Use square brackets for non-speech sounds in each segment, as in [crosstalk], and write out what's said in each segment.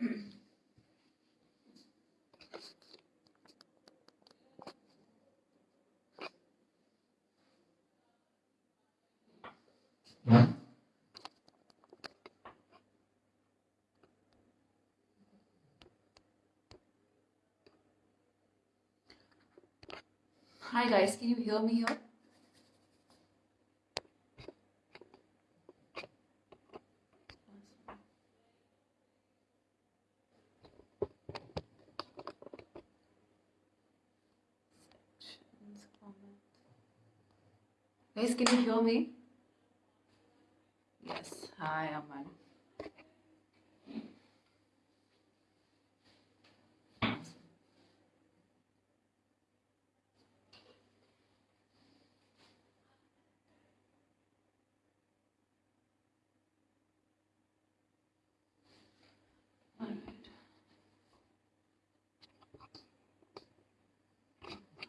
Hi guys, can you hear me here? Guys, can you hear me? Yes. Hi, Aman.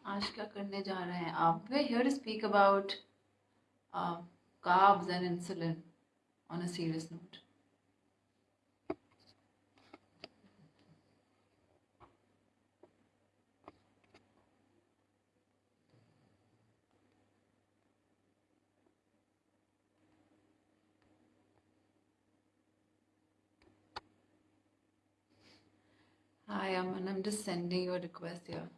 आज क्या करने जा रहे हैं आप here to speak about uh, carbs and insulin on a serious note. Hi Aman. I'm just sending you a request here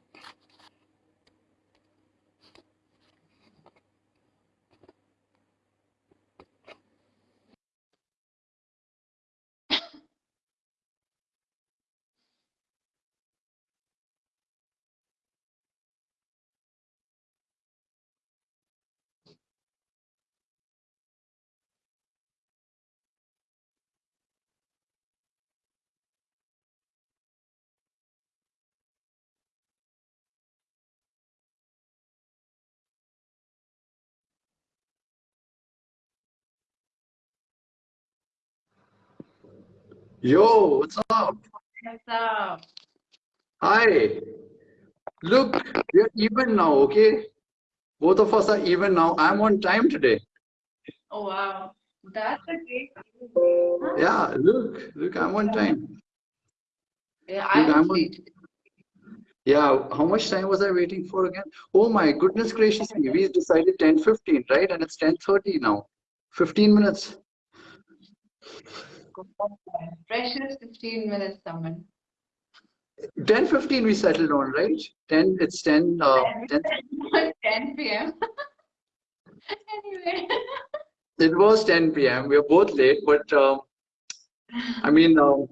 Yo, what's up? what's up Hi. Look, we're even now, okay? Both of us are even now. I'm on time today. oh wow that's a great. Yeah, look, look, I'm on time. Yeah, Look, I I'm on. Yeah, how much time was I waiting for again? Oh my goodness gracious me. We decided 10:15, right? And it's 10:30 now. 15 minutes. Precious 15 minutes, someone. 10:15 we settled on, right? 10, it's 10, uh, 10. 10 p.m. anyway. It was 10 p.m. We were both late, but um, I mean, uh,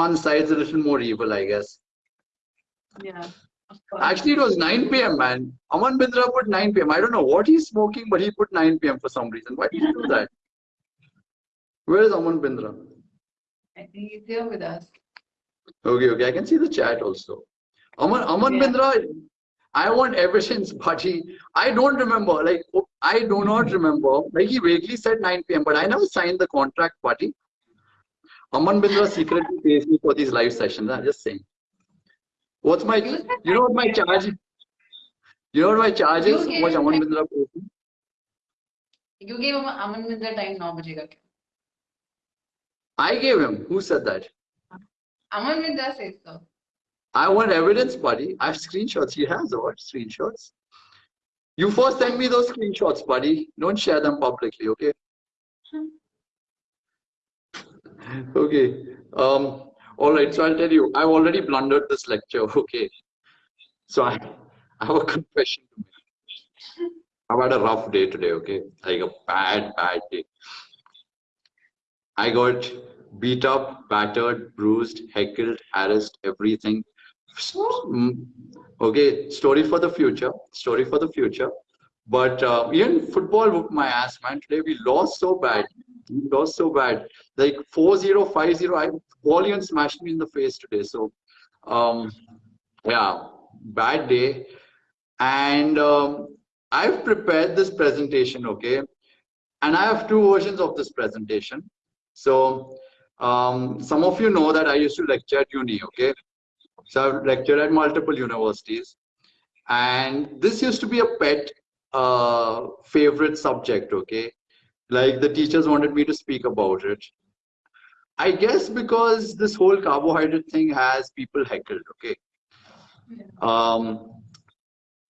one side's a little more evil, I guess. Yeah. Actually, it was 9 p.m. man. Aman Bindra put 9 p.m. I don't know what he's smoking, but he put 9 p.m. for some reason. Why did he do that? Where is Aman Bindra? I think he's here with us. Okay, okay. I can see the chat also. Aman, Aman yeah. Bindra, I want ever since Bhaji, I don't remember. Like, I do not remember. Like, he vaguely said 9 p.m., but I never signed the contract, Bhaji. Aman Bindra secretly pays me for these live sessions. I'm just saying. What's my, you know what my charge You know what my charge is? Aman Bindra pays me. You gave Aman Bindra time 9 Bhajega. I gave him. Who said that? Aman Mitra says so. I want evidence, buddy. I have screenshots. He has what? Screenshots. You first send me those screenshots, buddy. Don't share them publicly, okay? Okay. Um, all right, so I'll tell you, I've already blundered this lecture, [laughs] okay? So I, I have a confession to make. I've had a rough day today, okay? Like a bad, bad day. I got beat up, battered, bruised, heckled, harassed, everything. Mm, Okay, story for the future. Story for the future. But uh, even football whooped my ass, man. Today we lost so bad. We lost so bad. Like 4-0, 5-0. I Valiant smashed me in the face today. So um yeah, bad day. And um, I've prepared this presentation, okay? And I have two versions of this presentation. So um, some of you know that I used to lecture at uni, okay? So I've lectured at multiple universities. And this used to be a pet uh, favorite subject, okay? Like the teachers wanted me to speak about it. I guess because this whole carbohydrate thing has people heckled, okay? Um,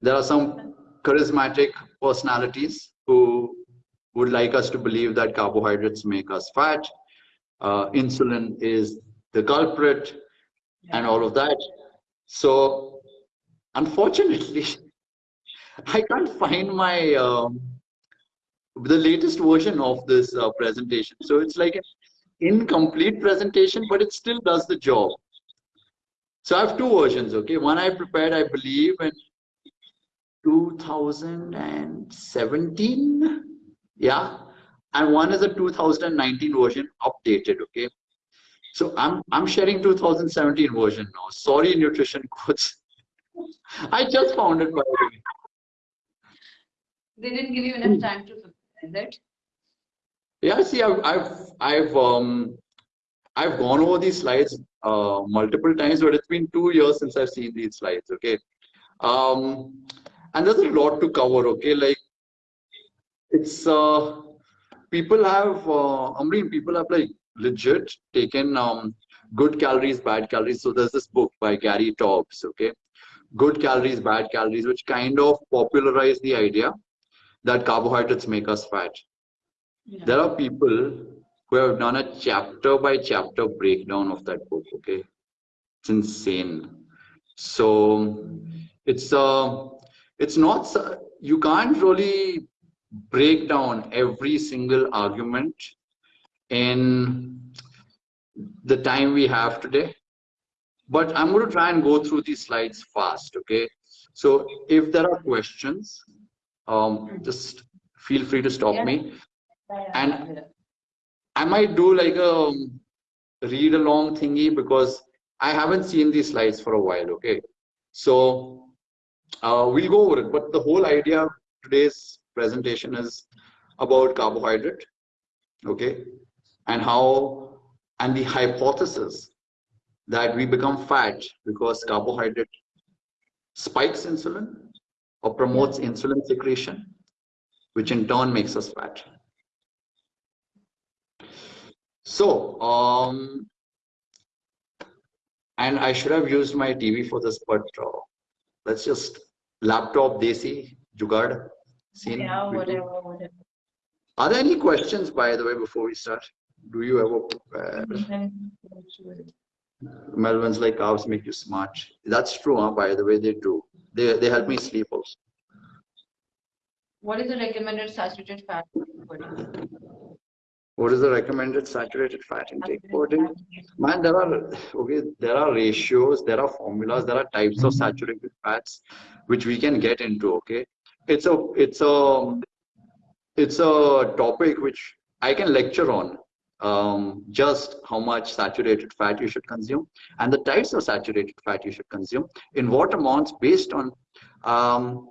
there are some charismatic personalities who would like us to believe that carbohydrates make us fat. Uh, insulin is the culprit and all of that. So, unfortunately, [laughs] I can't find my um, the latest version of this uh, presentation. So it's like an incomplete presentation, but it still does the job. So I have two versions. Okay, one I prepared, I believe, in 2017. Yeah, and one is a 2019 version, updated. Okay, so I'm I'm sharing 2017 version now. Sorry, nutrition coach. [laughs] I just found it by the way. They didn't give you enough time to prepare that. Yeah, see, I've I've I've um I've gone over these slides uh, multiple times, but it's been two years since I've seen these slides. Okay, um, and there's a lot to cover. Okay, like it's uh people have uh, I mean people have like legit taken um good calories, bad calories. So there's this book by Gary Taubes. Okay, good calories, bad calories, which kind of popularized the idea that carbohydrates make us fat. Yeah. There are people who have done a chapter by chapter breakdown of that book. Okay, it's insane. So it's uh, it's not you can't really break down every single argument in the time we have today. But I'm going to try and go through these slides fast. Okay, so if there are questions, um, just feel free to stop Yeah. me. And I might do like a read along thingy because I haven't seen these slides for a while. Okay, so uh, we'll go over it. But the whole idea of today's presentation is about carbohydrate. Okay, and how and the hypothesis that we become fat because carbohydrate spikes insulin or promotes insulin secretion, which in turn makes us fat. So, um, and I should have used my TV for this, but uh, let's just laptop desi jugad scene. Yeah, whatever, whatever. Are there any questions, by the way, before we start? Do you ever uh, prepare? Melvin's like carbs make you smart. That's true, huh? by the way, they do. They, they help me sleep also. What is the recommended saturated fat for body? What is the recommended saturated fat intake per day? Man, there are okay, there are ratios, there are formulas, there are types of mm-hmm. saturated fats which we can get into. Okay, it's a it's a it's a topic which I can lecture on. Um, just how much saturated fat you should consume and the types of saturated fat you should consume in what amounts based on um,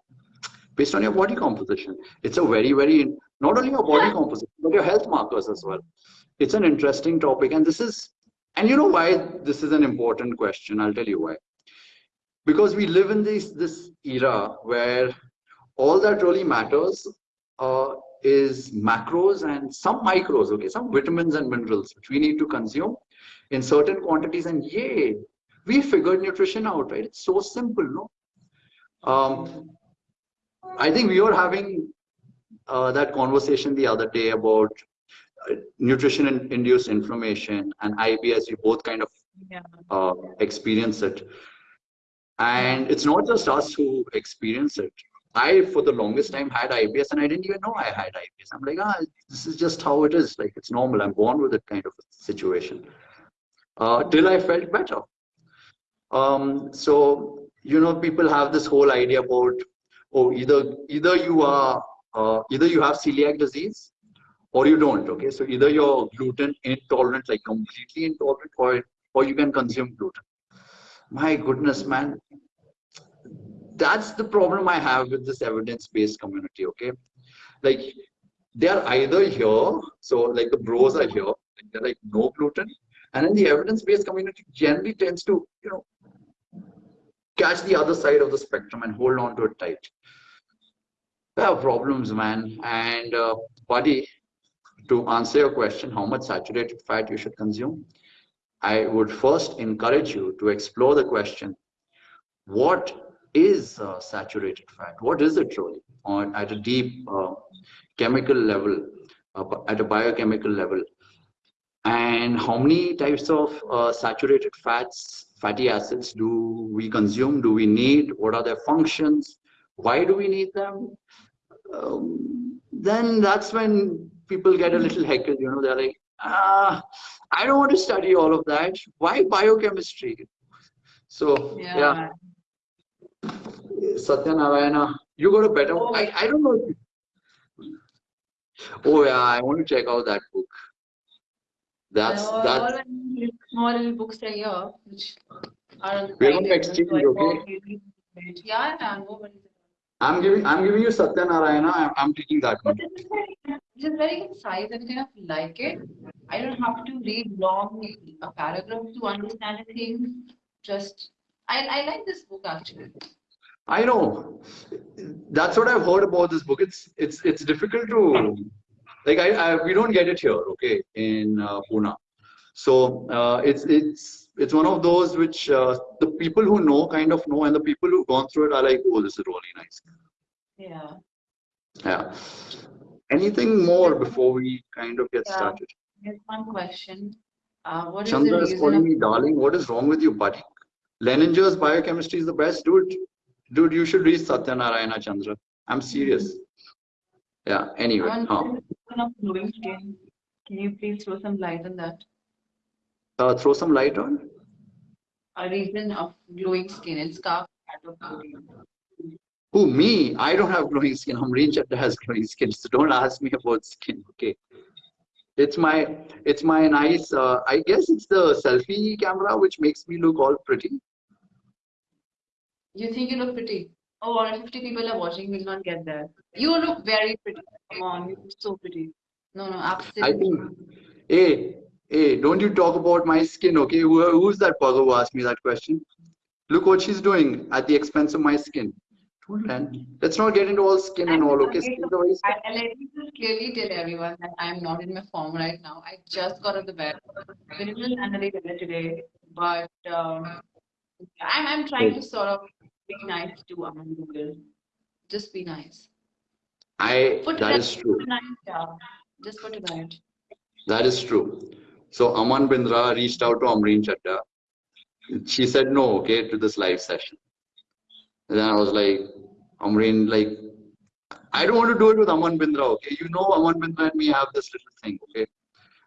based on your body composition. It's a very very not only your body composition but your health markers as well. It's an interesting topic, and this is and you know why this is an important question. I'll tell you why. Because we live in this this era where all that really matters uh, is macros and some micros, okay, some vitamins and minerals which we need to consume in certain quantities. And yay, we figured nutrition out, right? It's so simple, no? Um, I think we were having uh, that conversation the other day about uh, nutrition in- induced inflammation and IBS. We both kind of Yeah. uh, experience it. And it's not just us who experience it. I, for the longest time, had IBS and I didn't even know I had IBS. I'm like, ah, this is just how it is. Like, it's normal. I'm born with it kind of situation. Uh, till I felt better. Um, so, you know, people have this whole idea about, oh, either either you are, uh, either you have celiac disease or you don't. Okay, so either you're gluten intolerant, like completely intolerant, or or you can consume gluten. My goodness, man, that's the problem I have with this evidence-based community. Okay, like they are either here, so like the bros are here, they're like no gluten, and then the evidence-based community generally tends to, you know, catch the other side of the spectrum and hold on to it tight. There are problems, man, and uh, buddy, to answer your question, how much saturated fat you should consume, I would first encourage you to explore the question, what is uh, saturated fat? What is it really on at a deep uh, chemical level, uh, at a biochemical level? And how many types of uh, saturated fats, fatty acids do we consume? Do we need? What are their functions? Why do we need them? Um, then that's when people get a little heckled, you know, they're like, ah, I don't want to study all of that. Why biochemistry? So, yeah. Yeah. Satya Narayana, you got a better Oh. I, I don't know. Oh yeah, I want to check out that book. That's There are that. all small little books are here, which are We're going to exchange, so I okay? thought you need to read. Yeah, yeah, no worries. I'm giving I'm giving you Satya Narayana. I'm, I'm taking that one. But this is very, this is very concise and kind of like it. I don't have to read long a paragraph to understand a thing. Just I, I like this book actually. I know. That's what I've heard about this book. It's it's it's difficult to like I, I we don't get it here, okay, in uh, Pune. So uh, it's it's it's one of those which uh, the people who know kind of know, and the people who've gone through it are like, oh, this is really nice. Yeah. Yeah. Anything more before we kind of get Yeah. started? Here's one question. Uh, what is Chandra is reason calling me darling. What is wrong with you, buddy? Lehninger's biochemistry is the best, dude. Dude, you should read Satya Narayana Chandra. I'm serious. Yeah. Anyway, on huh. the reason of glowing skin? Can you please throw some light on that? uh, throw some light on. A reason of glowing skin. It's carb fat of protein. Who me? I don't have glowing skin. Amreen Chatta has glowing skin, so don't ask me about skin. Okay. It's my it's my nice. Uh, I guess it's the selfie camera which makes me look all pretty. You think you look pretty? Oh, all 50 people are watching, will not get there. You look very pretty. Come on, you look so pretty. No, no, I absolutely. think. Hey, hey, don't you talk about my skin, okay? Who, who's that bugger who asked me that question? Look what she's doing at the expense of my skin. Let- Let's not get into all skin and all, okay? Is I, I let me just clearly tell everyone that I'm not in my form right now. I just got out of the bed. Been a little under the weather today, but um, I'm, I'm trying to sort of be nice to Aman Google. Just be nice. I Put that is true. Just put it right. That is true. So Aman Bindra reached out to Amreen Chatta. She said no, okay, to this live session. And then I was like, Amreen, like, I don't want to do it with Aman Bindra, okay? You know Aman Bindra and me have this little thing, okay?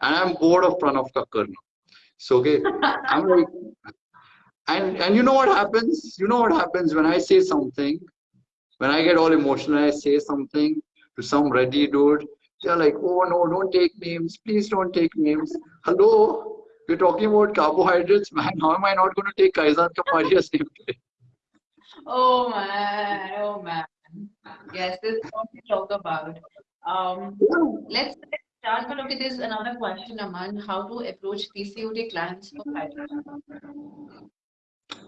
And I'm bored of Pranav Kakkar now. So okay, [laughs] I'm like, and and you know what happens? You know what happens when I say something, when I get all emotional, I say something to some ready dude. They're like, oh no, don't take names. Please don't take names. Hello, we're talking about carbohydrates, [laughs] man. How am I not going to take Kaizad Kapadia's [laughs] name today? Oh man, oh man. Yes, this is what we talk about. Um, let's let's start. But okay, there's another question, Aman. How to approach PCOD clients for fibroids?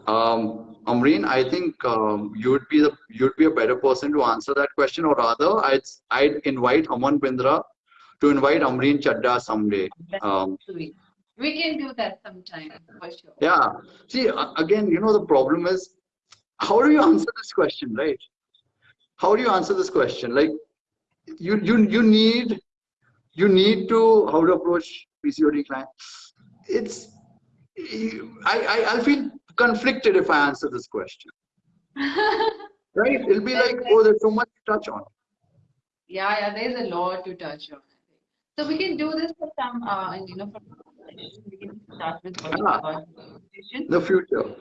Um, Amreen, I think um, you'd be the you'd be a better person to answer that question, or rather, I'd I'd invite Aman Bindra to invite Amreen Chadda someday. Um, We can do that sometime for sure. yeah. See, again, you know, the problem is, how do you answer this question, right? How do you answer this question? Like, you you you need you need to how to approach PCOD client. It's I I I'll feel conflicted if I answer this question. [laughs] Right? It'll be like, oh, there's so much to touch on. Yeah, yeah, there's a lot to touch on. So we can do this for some, uh, and you know, for we can start with about. The future.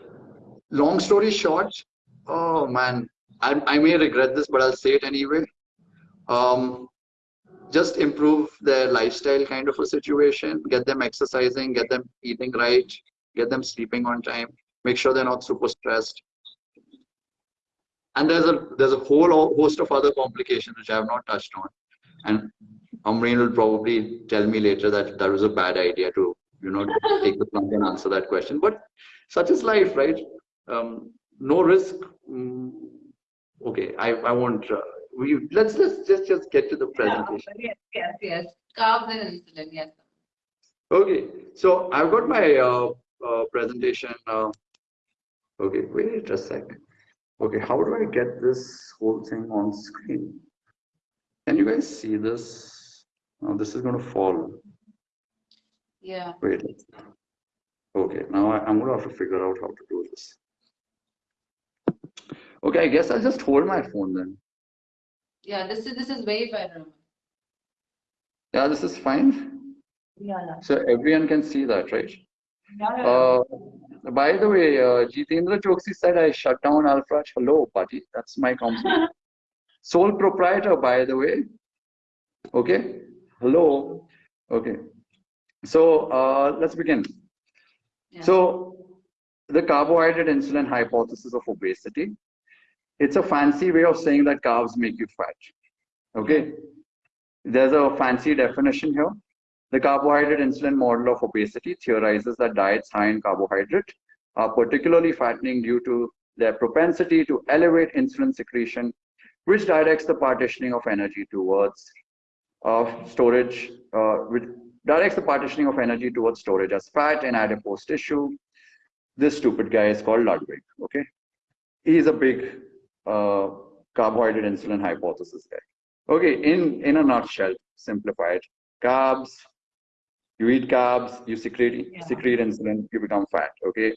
Long story short, oh man, I, I may regret this, but I'll say it anyway. Um, just improve their lifestyle kind of a situation, get them exercising, get them eating right, get them sleeping on time, make sure they're not super stressed. And there's a there's a whole host of other complications which I have not touched on. And Amreen will probably tell me later that that was a bad idea to, you know, take the plunge and answer that question. But such is life, right? Um, no risk. Mm, okay, I, I won't. Uh, we let's let's just just get to the Yeah, presentation. yes, yes, yes. Carbs and insulin, yes. Okay, so I've got my uh, uh, presentation. Uh, okay, wait a sec. Okay, how do I get this whole thing on screen? Can you guys see this? Oh, this is going to fall. Yeah. Wait. Okay, now I, I'm going to have to figure out how to do this. Okay, I guess I'll just hold my phone then. Yeah, this is this is way better. Yeah, this is fine. Yeah, yeah. So everyone can see that, right? Yeah, yeah. Uh, by the way, uh, Jitendra Choksi said I shut down Alfraj. Hello, buddy. That's my compliment. [laughs] Sole proprietor, by the way. Okay. Hello. Okay. So uh, let's begin. Yeah. So the carbohydrate insulin hypothesis of obesity. It's a fancy way of saying that carbs make you fat. Okay. There's a fancy definition here. The carbohydrate insulin model of obesity theorizes that diets high in carbohydrate are particularly fattening due to their propensity to elevate insulin secretion, which directs the partitioning of energy towards uh, storage, uh, which directs the partitioning of energy towards storage as fat in adipose tissue. This stupid guy is called Ludwig. Okay, he's a big uh, carbohydrate insulin hypothesis guy. Okay, in in a nutshell, simplified, carbs you eat carbs, you secrete Yeah. secrete insulin, you become fat. Okay.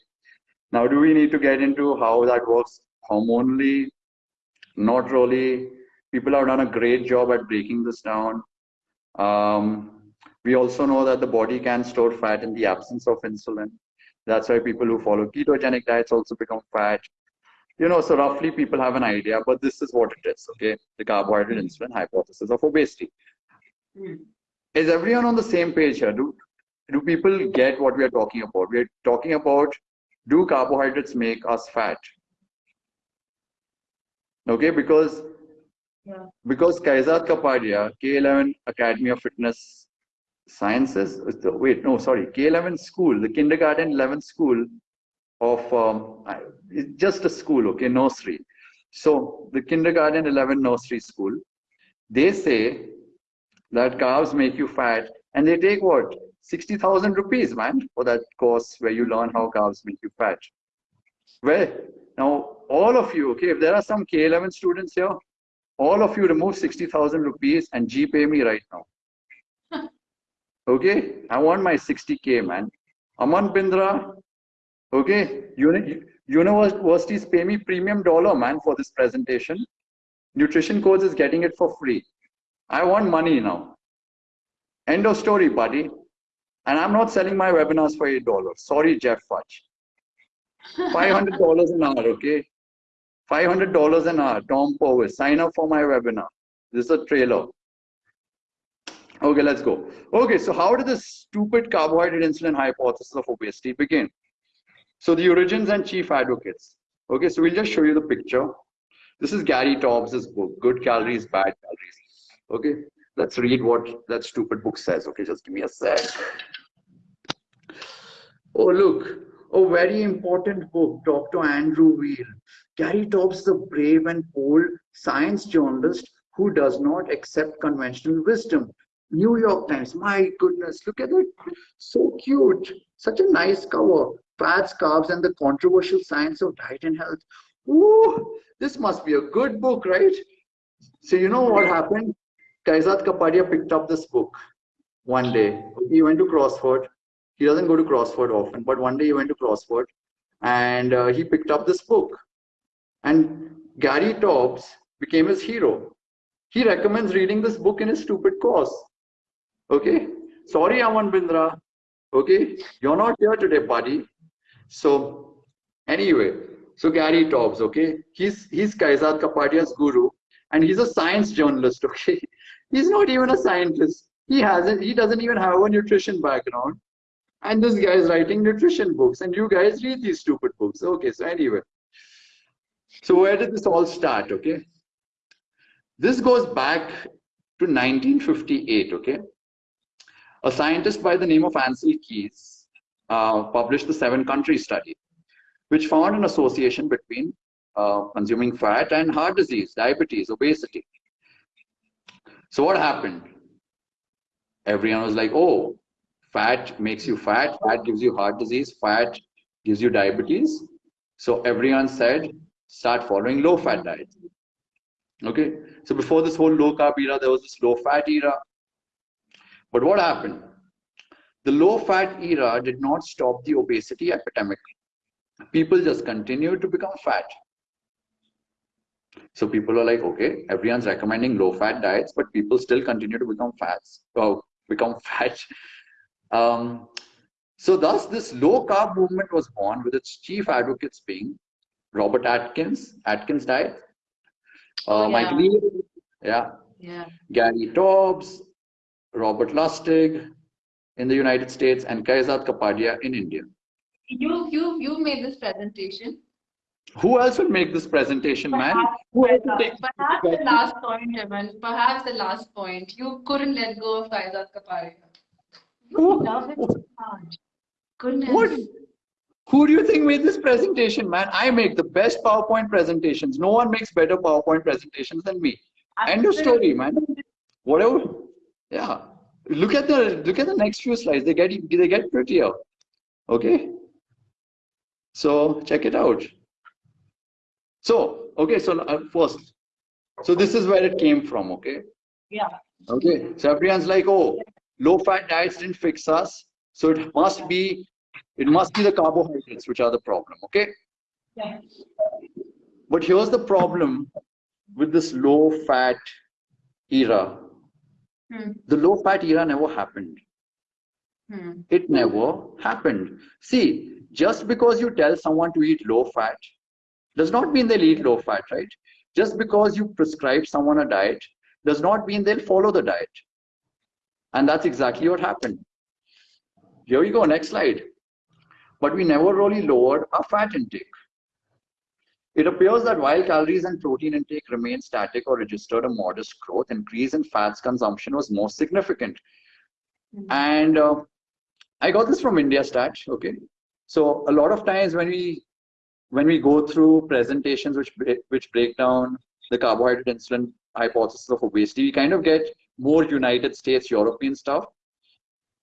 Now, do we need to get into how that works hormonally? Not really. People have done a great job at breaking this down. Um, we also know that the body can store fat in the absence of insulin. That's why people who follow ketogenic diets also become fat. You know, so roughly people have an idea, but this is what it is. Okay, the carbohydrate insulin hypothesis of obesity Hmm. Is everyone on the same page here? Do do people get what we are talking about? We are talking about do carbohydrates make us fat? Okay, because Yeah. because Kaizad Kapadia, K11 Academy of Fitness Sciences, the- wait, no, sorry, K11 school, the kindergarten 11 school of, um, it's just a school, okay, nursery. So the kindergarten 11 nursery school, they say that carbs make you fat and they take what 60,000 rupees man for that course where you learn how carbs make you fat. Well now all of you okay if there are some k11 students here all of you remove 60,000 rupees and g pay me right now. [laughs] Okay? I want my 60k man. Aman bindra okay uni universities pay me premium dollar man for this presentation. Nutrition course is getting it for free I want money now. End of story, buddy. And I'm not selling my webinars for eight dollars. Sorry, Jeff Fudge. Five hundred dollars an hour, okay? Five hundred dollars an hour. Tom Powers, sign up for my webinar. This is a trailer. Okay, let's go. Okay, so how did this stupid carbohydrate insulin hypothesis of obesity begin? So the origins and chief advocates. Okay, so we'll just show you the picture. This is Gary Taubes' book, Good Calories, Bad Calories. Okay, let's read what that stupid book says. Okay, just give me a sec. Oh, look, a very important book, Dr. Andrew Weil. Gary Taubes the brave and bold science journalist who does not accept conventional wisdom. New York Times, my goodness, look at it. So cute. Such a nice cover. Fats, carbs, and the controversial science of diet and health. Ooh, this must be a good book, right? So you know what happened? Kaizad Kapadia picked up this book one day. He went to Crossword. He doesn't go to Crossword often, but one day he went to Crossword and uh, he picked up this book. And Gary Taubes became his hero. He recommends reading this book in his stupid course. Okay? Sorry, Aman Bindra. Okay? You're not here today, buddy. So, anyway, so Gary Taubes, okay? He's he's Kaizad Kapadia's guru and he's a science journalist, [laughs] okay? He's not even a scientist. He hasn't, he doesn't even have a nutrition background. And this guy is writing nutrition books, and you guys read these stupid books. Okay, so anyway. So where did this all start? Okay. This goes back to 1958, okay? A scientist by the name of Ansel Keys uh, published the seven country study, which found an association between uh, consuming fat and heart disease, diabetes, obesity. So what happened? everyone was like, oh, fat makes you fat, fat gives you heart disease, fat gives you diabetes. So everyone said, start following low fat diet. Okay, so before this whole low carb era, there was this low fat era. But what happened? The low fat era did not stop the obesity epidemic. People just continued to become fat. So people are like, okay, everyone's recommending low fat diets, but people still continue to become fats, or [laughs] become fat. Um, so thus this low carb movement was born with its chief advocates being Robert Atkins, Atkins diet, uh, Oh, Mike yeah. Lee, yeah, Yeah. Gary Taubes, Robert Lustig in the United States, and Kaizad Kapadia in India. You you you made this presentation. Who else will make this presentation, man? Perhaps, Who else perhaps this the last point, Evan. Perhaps the last point. You couldn't let go of Faizat Kaparia. You Who- love it so much. Goodness. What? Who do you think made this presentation, man? I make the best PowerPoint presentations. No one makes better PowerPoint presentations than me. End of story, man. Whatever. Yeah. Look at the look at the next few slides. They get they get prettier. Okay. So check it out. So okay. So uh, first, so this is where it came from. Okay. Yeah. Okay, so everyone's like, oh, low fat diets didn't fix us. So it must be, it must be the carbohydrates which are the problem. Okay. Yeah. But here's the problem with this low fat era. Hmm. The low fat era never happened. Hmm. It never happened. See, just because you tell someone to eat low fat does not mean they'll eat low fat, right? Just because you prescribe someone a diet does not mean they'll follow the diet. And that's exactly what happened. Here we go, next slide. But we never really lowered our fat intake. It appears that while calories and protein intake remained static or registered a modest growth, increase in fats consumption was more significant. Hmm. And uh, I got this from India Stat. Okay, so a lot of times when we when we go through presentations which break, which break down the carbohydrate insulin hypothesis of obesity, we kind of get more United States European stuff.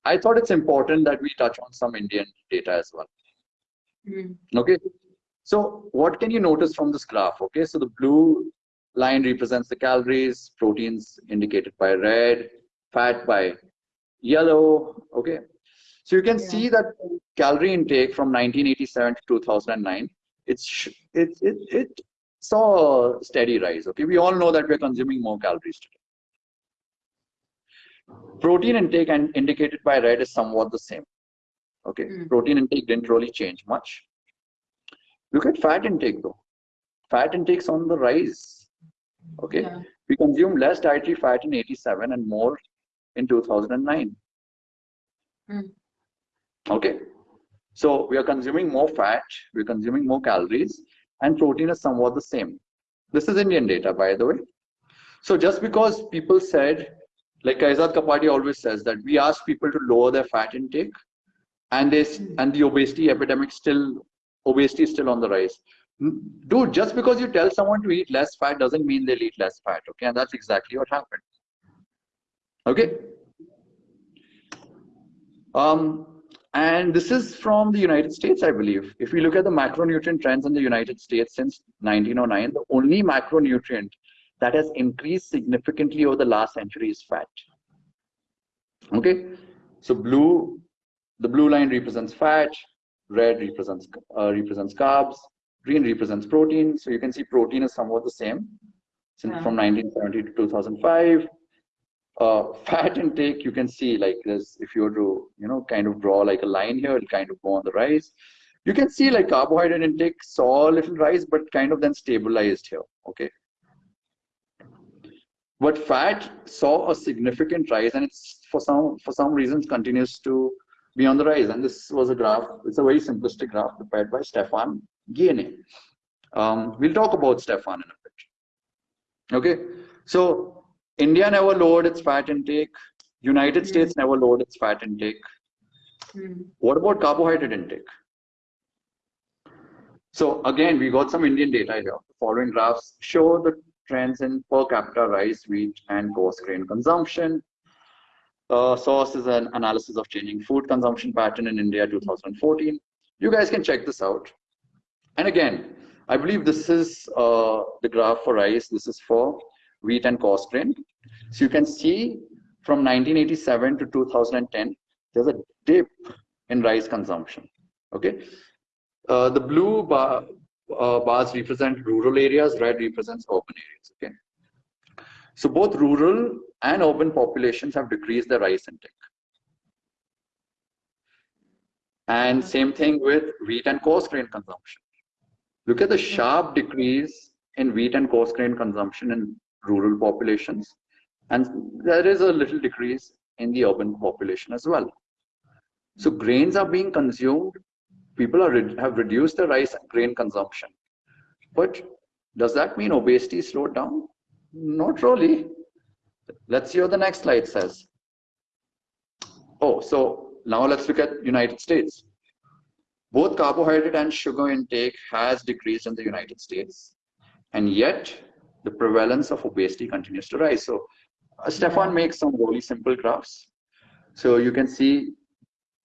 I thought it's important that we touch on some Indian data as well. Hmm. Okay, so what can you notice from this graph? Okay, so the blue line represents the calories, proteins indicated by red, fat by yellow. Okay, so you can Yeah. see that calorie intake from 1987 to 2009, it's it it it saw a steady rise. Okay, we all know that we're consuming more calories today. Protein intake and indicated by red is somewhat the same. Okay, Mm. protein intake didn't really change much. Look at fat intake though. Fat intake's on the rise. Okay, Yeah. we consume less dietary fat in 87 and more in 2009. Hmm. Okay, so we are consuming more fat, we're consuming more calories, and protein is somewhat the same. This is Indian data, by the way. So just because people said, like Kaizad Kapadi always says, that we ask people to lower their fat intake, and they s- and the obesity epidemic still obesity is still on the rise. Dude, just because you tell someone to eat less fat doesn't mean they'll eat less fat. Okay, and that's exactly what happened. Okay. Um, and this is from the United States, I believe. If we look at the macronutrient trends in the United States since 1909, the only macronutrient that has increased significantly over the last century is fat. Okay, so blue, the blue line represents fat, red represents uh, represents carbs, green represents protein. So you can see protein is somewhat the same since Yeah. from 1970 to 2005 uh, [laughs] fat intake, you can see like this, if you were to, you know, kind of draw like a line here, it'll kind of go on the rise. You can see like carbohydrate intake saw a little rise, but kind of then stabilized here, okay? But fat saw a significant rise and it's for some, for some reasons continues to be on the rise. And this was a graph, it's a very simplistic graph prepared by Stephan Guyenet. Um, we'll talk about Stephan in a bit. Okay, so India never lowered its fat intake. United Hmm. States never lowered its fat intake. Hmm. What about carbohydrate intake? So again, we got some Indian data here. The following graphs show the trends in per capita rice, wheat, and coarse grain consumption. Uh, source is an analysis of changing food consumption pattern in India 2014. You guys can check this out. And again, I believe this is uh, the graph for rice. This is for wheat and coarse grain. So you can see from 1987 to 2010, there's a dip in rice consumption. Okay. Uh, the blue bar, uh, bars represent rural areas, red represents urban areas. Okay. So both rural and urban populations have decreased their rice intake. And same thing with wheat and coarse grain consumption. Look at the sharp decrease in wheat and coarse grain consumption in rural populations. And there is a little decrease in the urban population as well. So grains are being consumed. People are have reduced their rice and grain consumption. But does that mean obesity slowed down? Not really. Let's see what the next slide says. Oh, so now let's look at United States. Both carbohydrate and sugar intake has decreased in the United States, and yet the prevalence of obesity continues to rise. So uh, Stephan makes some really simple graphs. So you can see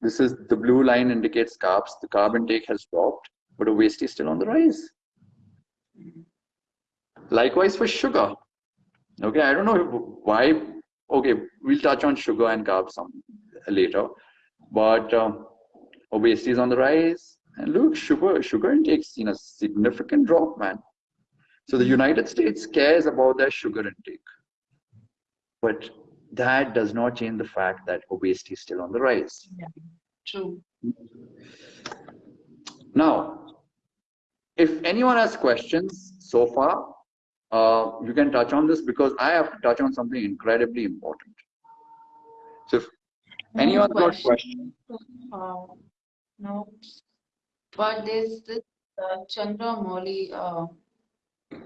this is the blue line indicates carbs. The carb intake has dropped, but obesity is still on the rise. Likewise for sugar. Okay, I don't know why. Okay, we'll touch on sugar and carbs some later, but um, obesity is on the rise. And look, sugar sugar intake seen a significant drop, man. So the United States cares about their sugar intake, but that does not change the fact that obesity is still on the rise. Yeah, true. Now, if anyone has questions so far, uh, you can touch on this because I have to touch on something incredibly important. So if anyone got questions. Uh, no, but there's this uh, Chandra Moli uh,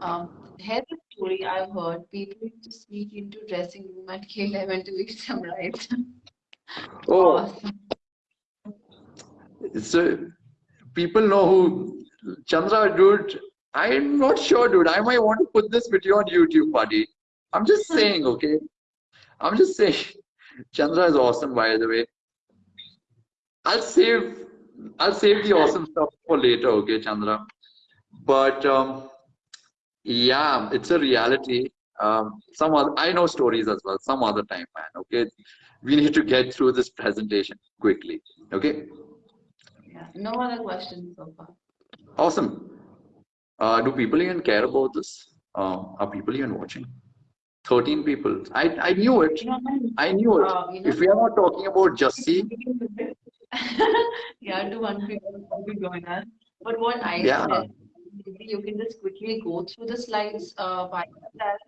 um, here's a story I've heard. People used to sneak into dressing room at K11 to eat some rice. Oh, Awesome. so people know who Chandra, dude. I'm not sure, dude. I might want to put this video on YouTube, buddy. I'm just [laughs] saying, okay? I'm just saying. Chandra is awesome, by the way. I'll save I'll save the awesome stuff for later, okay, Chandra. But um, yeah, it's a reality. Um, some other, I know stories as well. Some other time, man. Okay, we need to get through this presentation quickly. Okay. Yeah. No other questions so far. Awesome. Uh, do people even care about this? Uh, are people even watching? 13 people. I, I knew it. You know, I knew it. uh, you know, If we are not talking about Jussie, [laughs] yeah, to one people will be join us. But what I Yeah. said, maybe you can just quickly go through the slides uh, by yourself,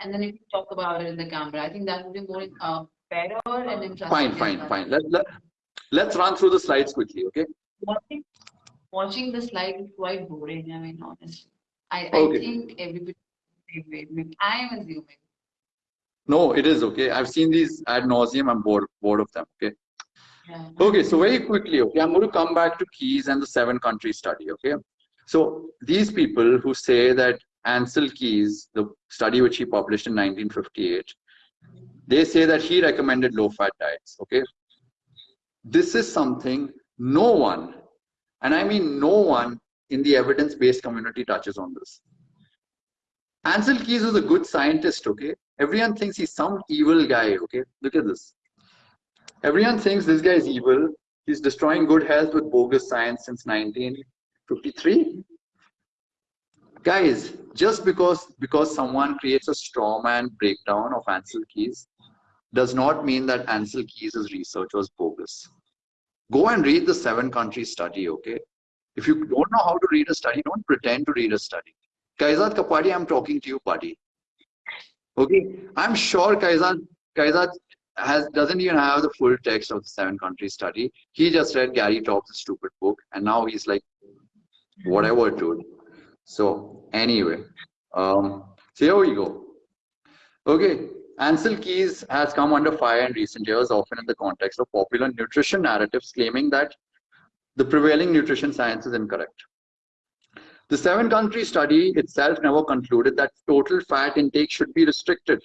and then you can talk about it in the camera. I think that would be more uh, better and interesting. fine, fine, fine. Let, let, let's run through the slides quickly, okay? Watching, watching the slide is quite boring. I mean, honestly, I, Okay. I think everybody. I am assuming. No, it is okay. I've seen these ad nauseum. I'm bored, bored of them, okay? Yeah. Okay, so very quickly, okay, I'm going to come back to Keys and the seven country study, okay? So these people who say that Ansel Keys, the study which he published in 1958, they say that he recommended low fat diets, okay? This is something no one, and I mean no one in the evidence based community touches on this. Ansel Keys was a good scientist, okay? Everyone thinks he's some evil guy, okay? Look at this. Everyone thinks this guy is evil. He's destroying good health with bogus science since 1953. Guys, just because because someone creates a straw man breakdown of Ansel Keys does not mean that Ansel Keys' research was bogus. Go and read the seven country study, okay? If you don't know how to read a study, don't pretend to read a study. Kaizad Kapadi, I'm talking to you, buddy. Okay, I'm sure Kaizad Kaizad has doesn't even have the full text of the seven country study. He just read Gary Taubes' stupid book, and now he's like, whatever, dude. So anyway, um, so here we go. Okay, Ansel Keys has come under fire in recent years, often in the context of popular nutrition narratives claiming that the prevailing nutrition science is incorrect. The seven country study itself never concluded that total fat intake should be restricted.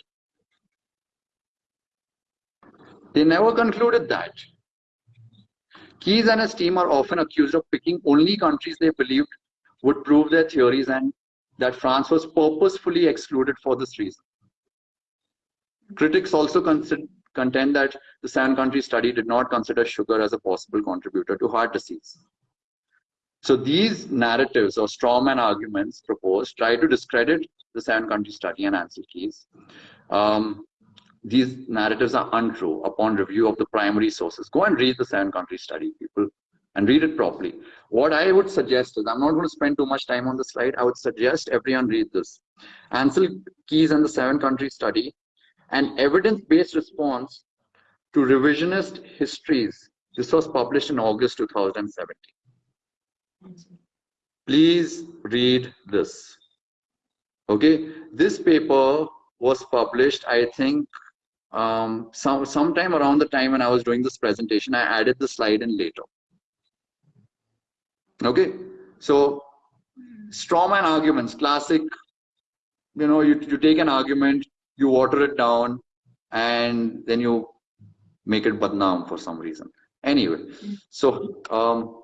They never concluded that. Keys and his team are often accused of picking only countries they believed would prove their theories and that France was purposefully excluded for this reason. Critics also contend that the seven country study did not consider sugar as a possible contributor to heart disease. So these narratives or strawman arguments proposed try to discredit the seven country study and Ancel Keys. Um, these narratives are untrue upon review of the primary sources. Go and read the seven country study, people, and read it properly. What I would suggest is, I'm not going to spend too much time on the slide. I would suggest everyone read this. Ancel Keys and the seven country study, an evidence-based response to revisionist histories. This was published in August 2017. Please read this. Okay, this paper was published, I think, um, some sometime around the time when I was doing this presentation, I added the slide in later. Okay, so strawman arguments, classic. You know, you you take an argument, you water it down, and then you make it badnaam for some reason. Anyway, so um,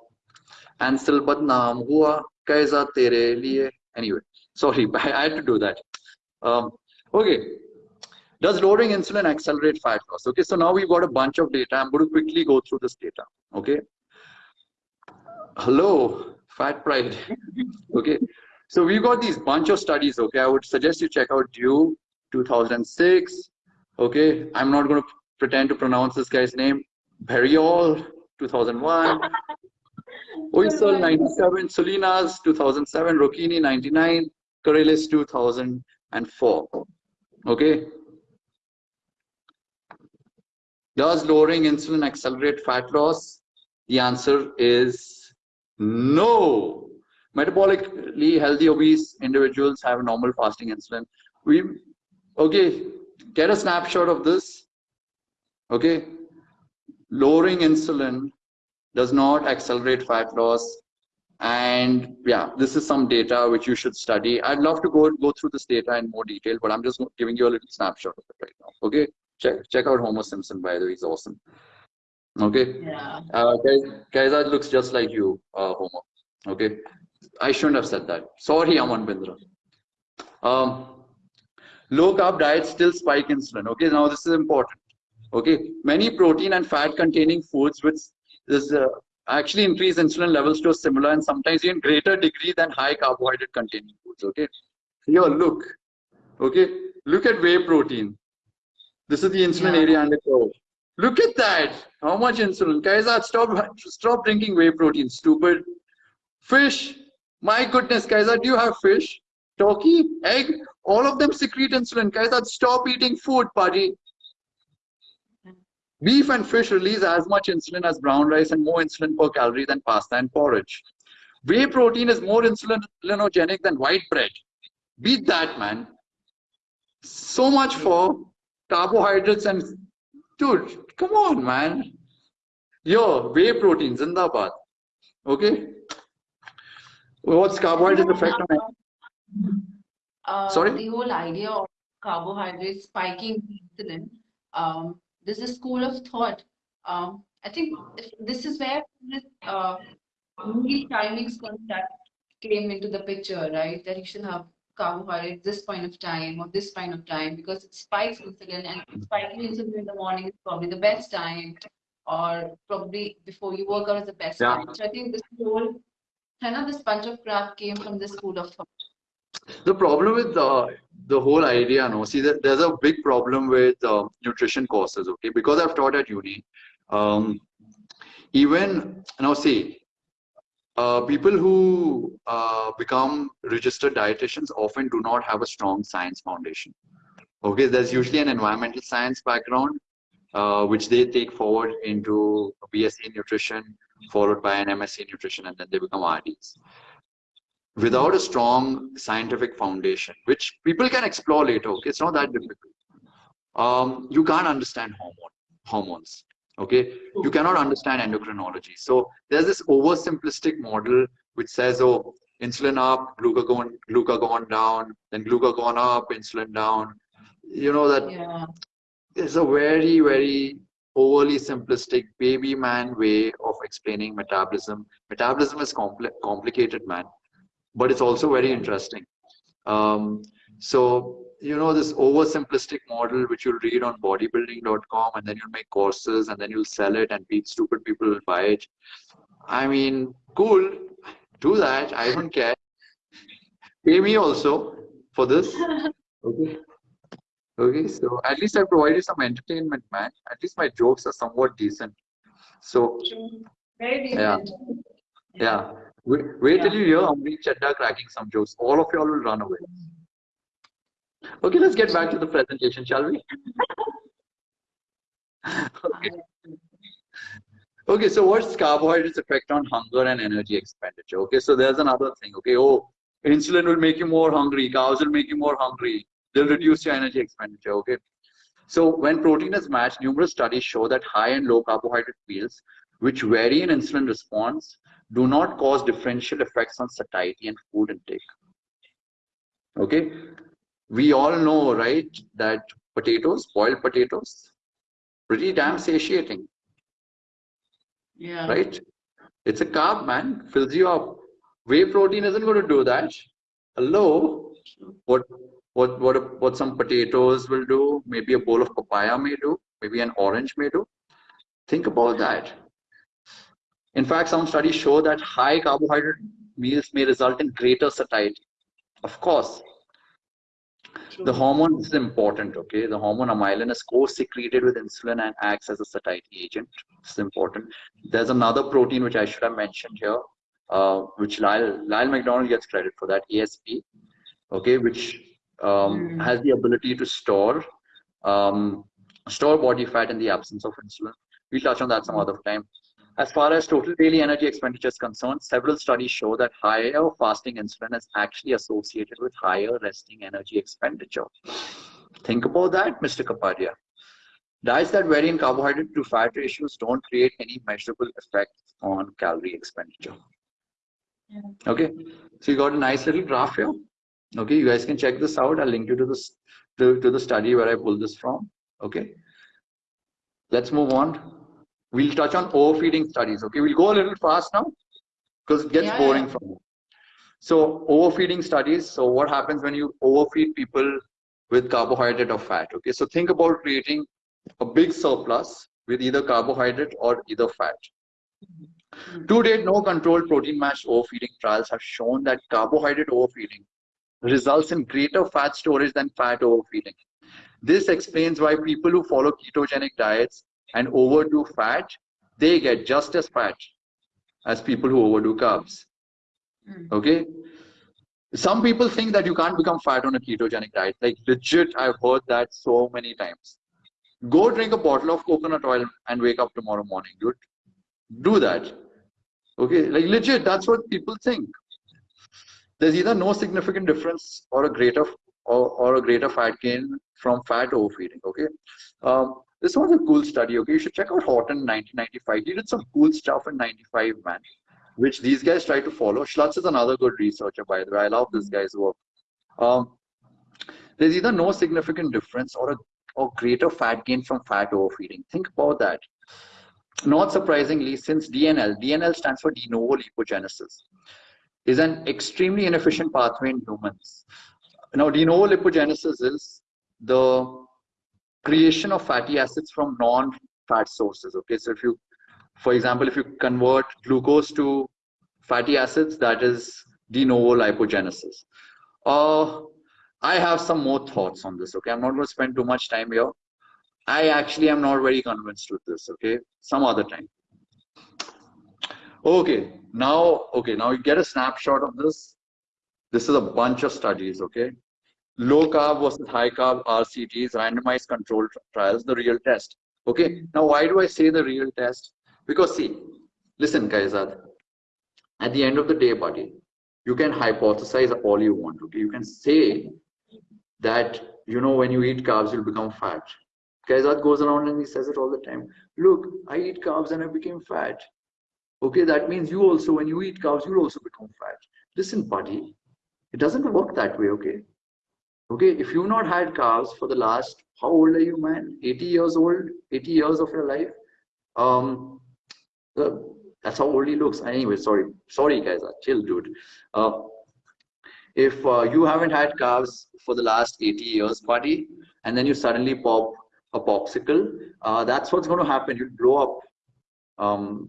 Ancel badnaam hua kaisa tere liye. Anyway, sorry, [laughs] I had to do that. Um, okay, does lowering insulin accelerate fat loss? Okay, so now we've got a bunch of data. I'm going to quickly go through this data. Okay. Hello, fat pride. okay. So we've got these bunch of studies. Okay, I would suggest you check out Dew 2006. Okay, I'm not going to pretend to pronounce this guy's name. Beriol 2001. Oisel 97, Solinas 2007, Rocchini 99, Corellis 2004. Okay, does lowering insulin accelerate fat loss? The answer is no. Metabolically healthy obese individuals have normal fasting insulin. We okay, get a snapshot of this. Okay, lowering insulin does not accelerate fat loss. And yeah, this is some data which you should study. I'd love to go go through this data in more detail, but I'm just giving you a little snapshot of it right now. Okay. Check check out Homer Simpson by the way, he's awesome. Okay. Yeah. Uh, guys, that looks just like you, uh, Homer. Okay. I shouldn't have said that. Sorry, Aman Bindra. Um, low carb diets still spike insulin. Okay, now this is important. Okay, many protein and fat containing foods which is uh, actually increase insulin levels to a similar and sometimes even greater degree than high carbohydrate containing foods. Okay, here look. Okay, look at whey protein. This is the insulin yeah. area under curve. Look at that. How much insulin? Guys, stop, stop drinking whey protein. Stupid. Fish. My goodness, guys, do you have fish? Turkey? Egg? All of them secrete insulin. Guys, stop eating food, buddy. Beef and fish release as much insulin as brown rice and more insulin per calorie than pasta and porridge. Whey protein is more insulinogenic than white bread. Beat that, man. So much for carbohydrates and dude, come on, man. Yo, whey protein, zindabad. Okay. What's carbohydrate effect on uh, Sorry? The whole idea of carbohydrates spiking insulin, um, there's a school of thought. Um, I think this is where this uh, meal timings concept came into the picture, right? That you should have carbohydrates this point of time or this point of time because it spikes insulin and spiking insulin in the morning is probably the best time or probably before you work out is the best yeah. time. So I think this whole kind of this bunch of crap came from this school of thought. The problem with the the whole idea, no, see, there's a big problem with uh, nutrition courses, okay? Because I've taught at uni, um, even now, see, uh, people who uh, become registered dietitians often do not have a strong science foundation. Okay, there's usually an environmental science background, uh, which they take forward into BSc nutrition, followed by an MSc nutrition, and then they become RDs. Without a strong scientific foundation, which people can explore later, okay, it's not that difficult. Um, you can't understand hormone, hormones okay you cannot understand endocrinology so there's this oversimplistic model which says oh insulin up glucagon glucagon down then glucagon up insulin down you know that yeah. is a very very overly simplistic baby man way of explaining metabolism. Metabolism is compl complicated, man, but it's also very interesting. Um, so, you know, this oversimplistic model, which you'll read on bodybuilding.com and then you'll make courses and then you'll sell it and stupid people will buy it. I mean, cool, do that. I don't care. Pay me also for this. Okay. Okay, so at least I provided some entertainment, man. At least my jokes are somewhat decent. So, very decent. Yeah. Yeah. Wait, wait till you hear Amrish Chadda cracking some jokes. All of y'all will run away. Okay, let's get back to the presentation, shall we? okay. okay, so what's carbohydrates effect on hunger and energy expenditure? Okay, so there's another thing. Okay, oh, insulin will make you more hungry, carbs will make you more hungry, they'll reduce your energy expenditure. Okay, so when protein is matched, numerous studies show that high and low carbohydrate meals, which vary in insulin response, do not cause differential effects on satiety and food intake. Okay, we all know, right, that potatoes, boiled potatoes, pretty damn satiating. Yeah. Right? It's a carb, man, fills you up. Whey protein isn't going to do that. Hello? What what what what some potatoes will do, maybe a bowl of papaya may do, maybe an orange may do. Think about that. In fact, some studies show that high carbohydrate meals may result in greater satiety. Of course, the hormone is important, okay? The hormone amylin is co-secreted with insulin and acts as a satiety agent. It's important. There's another protein which I should have mentioned here, uh, which Lyle, Lyle McDonald gets credit for that, ASP, okay, which um, mm. has the ability to store um, store body fat in the absence of insulin. We'll touch on that some other time. As far as total daily energy expenditure is concerned, several studies show that higher fasting insulin is actually associated with higher resting energy expenditure. Think about that, Mr. Kapadia. Diets that vary in carbohydrate to fat ratios don't create any measurable effect on calorie expenditure. Yeah. Okay, so you got a nice little graph here. Okay, you guys can check this out. I'll link you to this to, to the study where I pulled this from. Okay, let's move on we'll touch on overfeeding studies. Okay, we'll go a little fast now because it gets yeah, boring yeah. from you. So overfeeding studies. So what happens when you overfeed people with carbohydrate or fat? Okay, so think about creating a big surplus with either carbohydrate or either fat. To date, no controlled protein matched overfeeding trials have shown that carbohydrate overfeeding results in greater fat storage than fat overfeeding. This explains why people who follow ketogenic diets and overdo fat, they get just as fat as people who overdo carbs. Mm. Okay. Some people think that you can't become fat on a ketogenic diet. Like legit, I've heard that so many times. Go drink a bottle of coconut oil and wake up tomorrow morning, dude. Do that. Okay, like legit, that's what people think. There's either no significant difference or a greater or, or a greater fat gain from fat overfeeding. Okay. Um, this was a cool study. Okay, you should check out Horton 1995. He did some cool stuff in 95, man, which these guys try to follow. Schutz is another good researcher, by the way. I love this guy's work. Um, there's either no significant difference or a or greater fat gain from fat overfeeding. Think about that. Not surprisingly, since DNL, DNL stands for de novo lipogenesis, is an extremely inefficient pathway in humans. Now, de novo lipogenesis is the creation of fatty acids from non-fat sources. Okay, so if you, for example, if you convert glucose to fatty acids, that is de novo lipogenesis. Uh, I have some more thoughts on this. Okay, I'm not going to spend too much time here. I actually am not very convinced with this. Okay, some other time. Okay, now, okay, now you get a snapshot of this. This is a bunch of studies. Okay, low carb versus high carb RCTs, randomized controlled trials, the real test. Okay, now why do I say the real test? Because see, listen, Kaizad, at the end of the day, buddy, you can hypothesize all you want. Okay, you can say that you know when you eat carbs, you'll become fat. Kaizad goes around and he says it all the time. Look, I eat carbs and I became fat. Okay, that means you also, when you eat carbs, you'll also become fat. Listen, buddy, it doesn't work that way, okay? Okay, if you've not had carbs for the last, how old are you, man? 80 years old, 80 years of your life. Um, the, that's how old he looks. Anyway, sorry, sorry, guys, chill, dude. Uh, if uh, you haven't had carbs for the last 80 years, buddy, and then you suddenly pop a popsicle, uh, that's what's going to happen. You blow up. Um,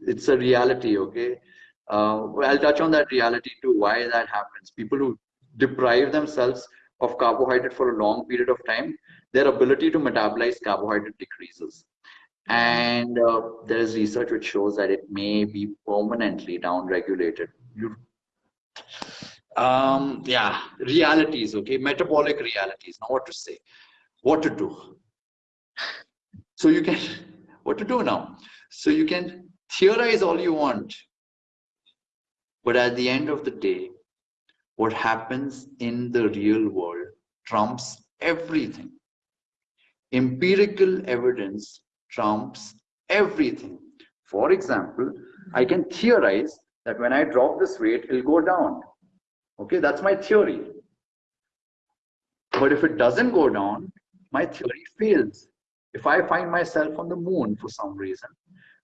it's a reality, okay? Uh, I'll touch on that reality too, why that happens. People who deprive themselves of carbohydrate for a long period of time, their ability to metabolize carbohydrate decreases. And uh, there is research which shows that it may be permanently downregulated. Um, yeah, realities, okay, metabolic realities. Now, what to say, what to do. So you can, [laughs] what to do now? So you can theorize all you want, but at the end of the day, what happens in the real world trumps everything. Empirical evidence trumps everything. For example, I can theorize that when I drop this weight, it'll go down. Okay, that's my theory. But if it doesn't go down, my theory fails. If I find myself on the moon for some reason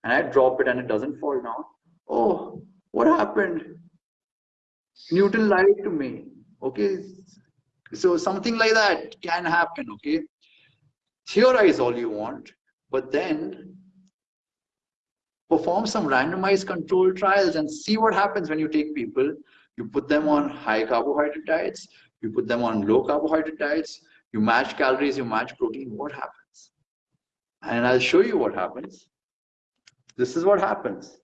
and I drop it and it doesn't fall down, oh, what happened? Newton lied to me. Okay, so something like that can happen. Okay, theorize all you want, but then perform some randomized controlled trials and see what happens when you take people, you put them on high carbohydrate diets, you put them on low carbohydrate diets, you match calories, you match protein, what happens? And I'll show you what happens. This is what happens.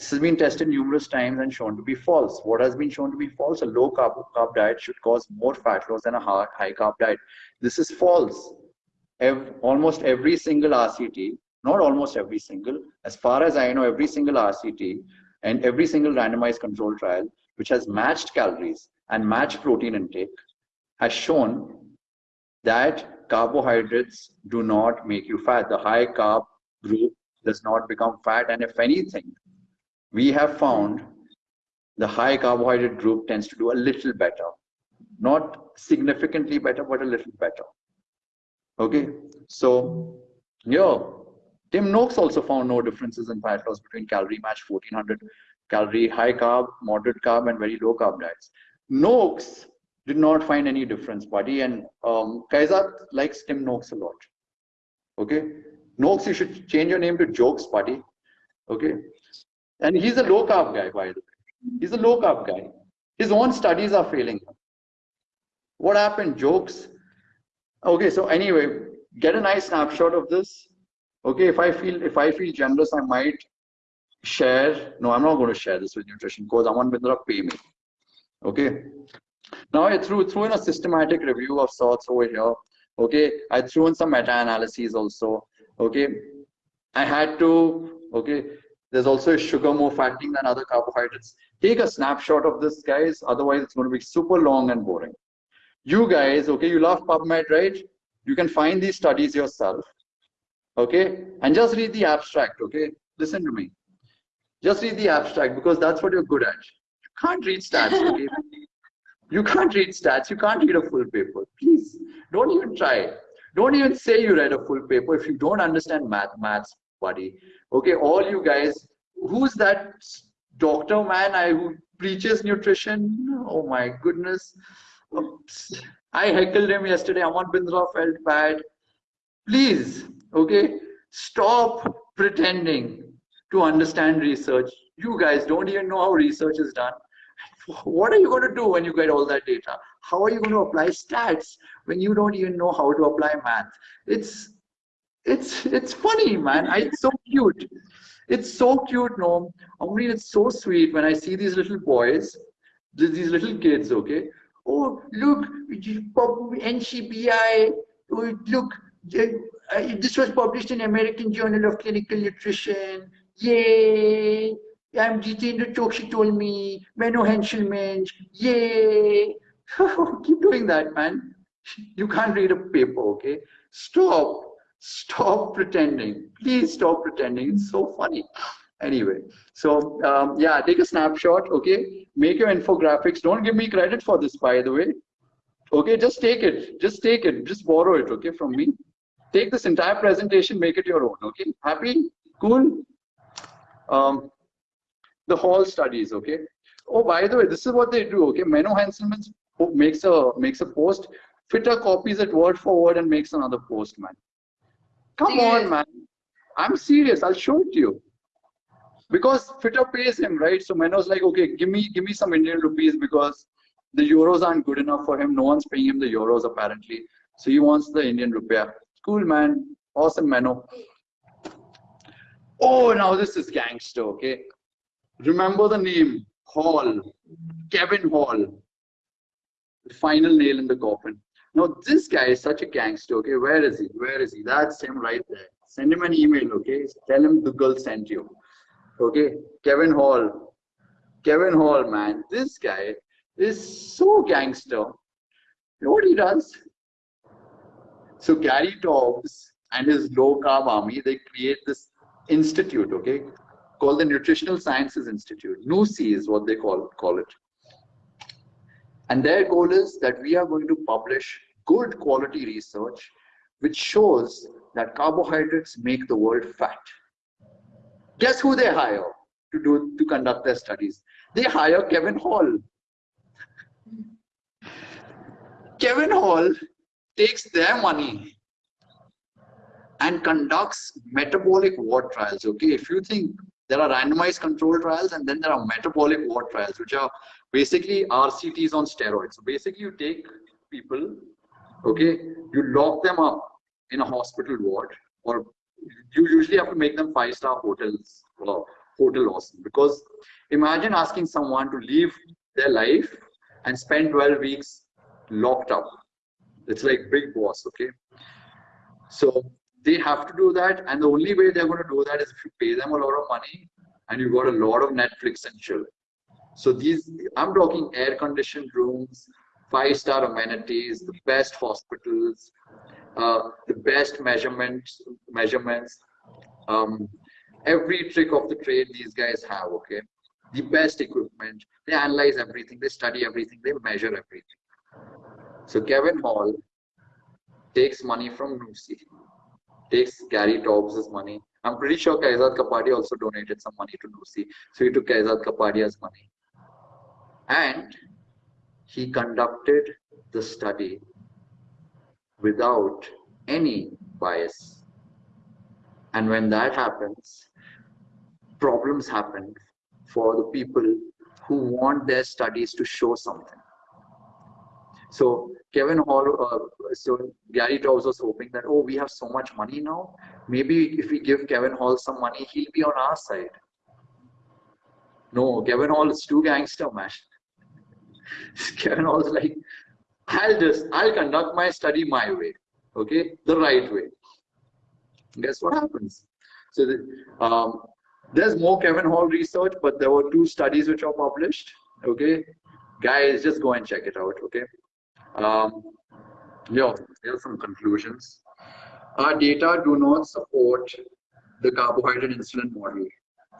This has been tested numerous times and shown to be false. What has been shown to be false? A low carb, carb diet should cause more fat loss than a high, carb diet. This is false every, almost every single RCT, not almost every single, as far as I know, every single RCT and every single randomized control trial, which has matched calories and matched protein intake, has shown that carbohydrates do not make you fat. The high carb group does not become fat. And if anything, we have found the high carbohydrate group tends to do a little better. Not significantly better, but a little better. Okay, so yeah, Tim Noakes also found no differences in fat loss between calorie match 1400 calorie high carb, moderate carb, and very low carb diets. Noakes did not find any difference, buddy, and um, Kaizad likes Tim Noakes a lot. Okay, Noakes, you should change your name to Jokes, buddy. Okay, and he's a low carb guy, by the way. He's a low carb guy. His own studies are failing. What happened? Jokes Okay, so anyway, get a nice snapshot of this. Okay, if I feel if I feel generous, I might share. No, I'm not going to share this with nutrition because I want Bindra pay me. Okay. Now I threw threw in a systematic review of sorts over here. Okay, I threw in some meta-analyses also. Okay, I had to. Okay, there's also sugar more fattening than other carbohydrates. Take a snapshot of this, guys. Otherwise, it's going to be super long and boring you guys, okay, you love PubMed, right? You can find these studies yourself, okay? And just read the abstract, okay? Listen to me. Just read the abstract because that's what you're good at. You can't read stats, okay? [laughs] you can't read stats. You can't read a full paper. Please, don't even try. Don't even say you read a full paper if you don't understand math, maths, buddy. Okay, all you guys, who's that doctor man I, who preaches nutrition? Oh my goodness. Oops. I heckled him yesterday. Aman Bindra felt bad. Please, okay, stop pretending to understand research. You guys don't even know how research is done. What are you going to do when you get all that data? How are you going to apply stats when you don't even know how to apply math? It's it's it's funny, man. I, it's so cute. It's so cute, no. I mean, it's so sweet when I see these little boys, these little kids, okay, oh, look, NCBI, oh, look, uh, this was published in American Journal of Clinical Nutrition. Yay! I'm Jitendra Chokshi told me, Menno Henselmans, yay! [laughs] Keep doing that, man. You can't read a paper, okay? Stop. Stop pretending. Please stop pretending. It's so funny anyway so um, yeah take a snapshot okay make your infographics don't give me credit for this by the way Okay, just take it. Just take it. Just borrow it, okay, from me. Take this entire presentation, make it your own, okay? Happy? Cool? Um, the hall studies, okay? Oh, by the way, this is what they do, okay? Menno Henselmans makes a makes a post, Fittr copies it word for word and makes another post, man. Come on, man. I'm serious. I'll show it to you. Because Fittr pays him, right? So Menno's like, okay, give me give me some Indian rupees because the euros aren't good enough for him. No one's paying him the euros apparently. So he wants the Indian rupiah. Cool, man. Awesome, Menno. Oh, now this is gangster, okay? Remember the name Hall, Kevin Hall. The final nail in the coffin. Now, this guy is such a gangster, okay? Where is he? Where is he? That's him right there. Send him an email, okay? Tell him the girl sent you. Okay? Kevin Hall. Kevin Hall, man. This guy is so gangster. You know what he does? So Gary Taubes and his low carb army, they create this institute, okay, called the Nutritional Sciences Institute. NUSI is what they call, call it. And their goal is that we are going to publish good quality research which shows that carbohydrates make the world fat. Guess who they hire to do to conduct their studies? They hire Kevin Hall. Kevin Hall takes their money and conducts metabolic ward trials. Okay, if you think there are randomized control trials and then there are metabolic ward trials, which are basically RCTs on steroids. So basically, you take people, okay, you lock them up in a hospital ward, or you usually have to make them five star hotels or hotel awesome. Because imagine asking someone to leave their life and spend 12 weeks locked up. It's like Bigg Boss, okay? So they have to do that, and the only way they're going to do that is if you pay them a lot of money and you got a lot of Netflix and chill. So these, I'm talking air-conditioned rooms, five-star amenities, the best hospitals, uh, the best measurements, measurements, um, every trick of the trade these guys have. Okay, the best equipment. They analyze everything, they study everything, they measure everything. So Kevin Hall takes money from NUSI, takes Gary Taubes' money. I'm pretty sure Kaizad Kapadia also donated some money to NUSI. So he took Kaizad Kapadia's money. And he conducted the study without any bias. And when that happens, problems happen for the people who want their studies to show something. So Kevin Hall, uh, so Gary Taubes was hoping that, oh, we have so much money now. Maybe if we give Kevin Hall some money, he'll be on our side. No, Kevin Hall is too gangster, man. [laughs] Kevin Hall's like, I'll just, I'll conduct my study my way, okay, the right way. Guess what happens? So the, um, there's more Kevin Hall research, but there were two studies which are published, okay. Guys, just go and check it out, okay. Um, yeah, here are some conclusions. Our data do not support the carbohydrate insulin model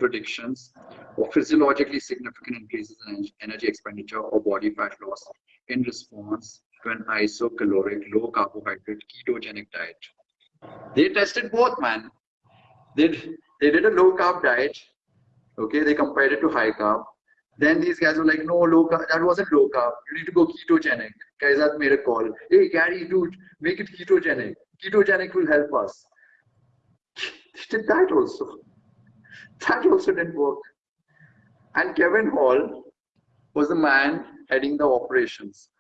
predictions of physiologically significant increases in energy expenditure or body fat loss in response to an isocaloric, low carbohydrate, ketogenic diet. They tested both, man. They, they did a low carb diet. Okay, they compared it to high carb. Then these guys were like, no, low carb, that wasn't low carb. You need to go ketogenic. Guys Kaizad made a call. Hey, Gary, dude, make it ketogenic. Ketogenic will help us. [laughs] They did that also. That also didn't work. And Kevin Hall was the man heading the operations.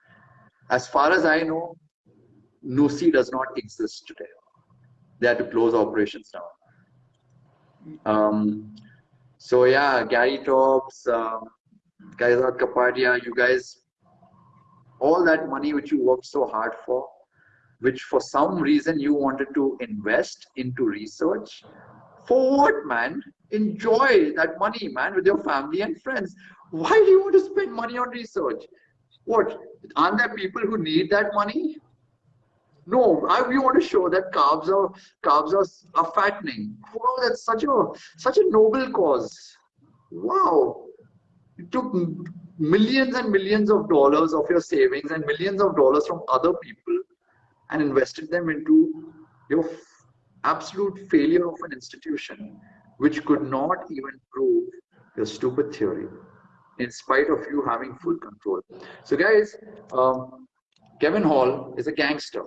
As far as I know, NUSI does not exist today. They had to close operations down. Um, so yeah, Gary Taubes, um, Kaizad Kapadia, you guys, all that money which you worked so hard for, which for some reason you wanted to invest into research, for what, man? Enjoy that money, man, with your family and friends. Why do you want to spend money on research? What? Aren't there people who need that money? No, I, we want to show that carbs are carbs are, are fattening. Wow, that's such a such a noble cause. Wow, it took millions and millions of dollars of your savings and millions of dollars from other people and invested them into your absolute failure of an institution which could not even prove your stupid theory in spite of you having full control. So guys, um, Kevin Hall is a gangster.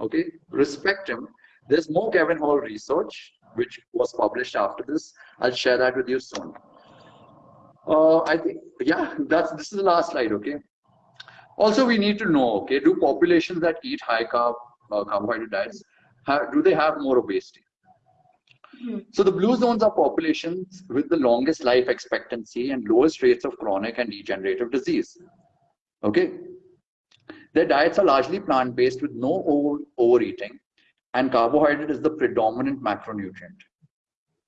Okay, respect him. There's more Kevin Hall research which was published after this. I'll share that with you soon. Uh, I think, yeah, that's this is the last slide. Okay. Also, we need to know. Okay, do populations that eat high carb uh, carbohydrate diets have, do they have more obesity? Hmm. So the blue zones are populations with the longest life expectancy and lowest rates of chronic and degenerative disease. Okay. Their diets are largely plant-based with no over, overeating and carbohydrate is the predominant macronutrient.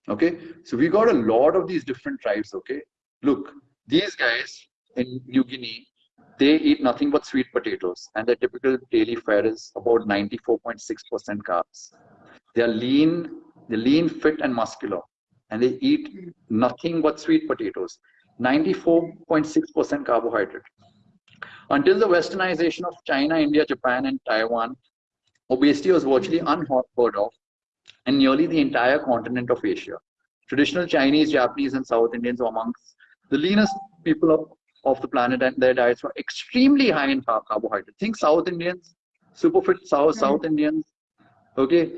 Okay. So we got a lot of these different tribes. Okay. Look, these guys in New Guinea, they eat nothing but sweet potatoes and their typical daily fare is about 94.6% carbs. They are lean they're lean, fit, and muscular, and they eat nothing but sweet potatoes. 94.6% carbohydrate. Until the westernization of China, India, Japan, and Taiwan, obesity was virtually unheard of in nearly the entire continent of Asia. Traditional Chinese, Japanese, and South Indians were amongst the leanest people of, the planet, and their diets were extremely high in carbohydrate. Think South Indians, super fit South, South Indians. Okay,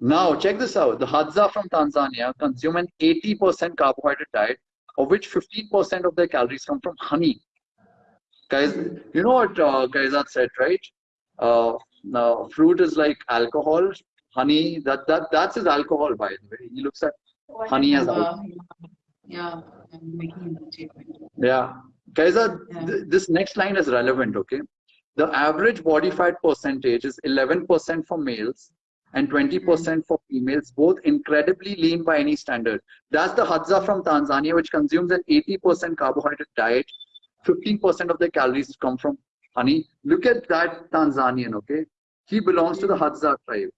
now, check this out. The Hadza from Tanzania consume an 80% carbohydrate diet, of which 15% of their calories come from honey. Guys, you know what uh, Kaizad said, right? Uh, now, fruit is like alcohol. Honey, that, that that's his alcohol, by the way. He looks at honey as alcohol. Yeah, I'm making that statement. Yeah. Kaizad, uh, Yeah. th this next line is relevant, okay? The average body fat percentage is 11% for males and 20% hmm. for females, both incredibly lean by any standard. That's the Hadza from Tanzania, which consumes an 80% carbohydrate diet. 15% of their calories come from honey. Look at that Tanzanian, okay? He belongs to the hmm. Hadza tribe.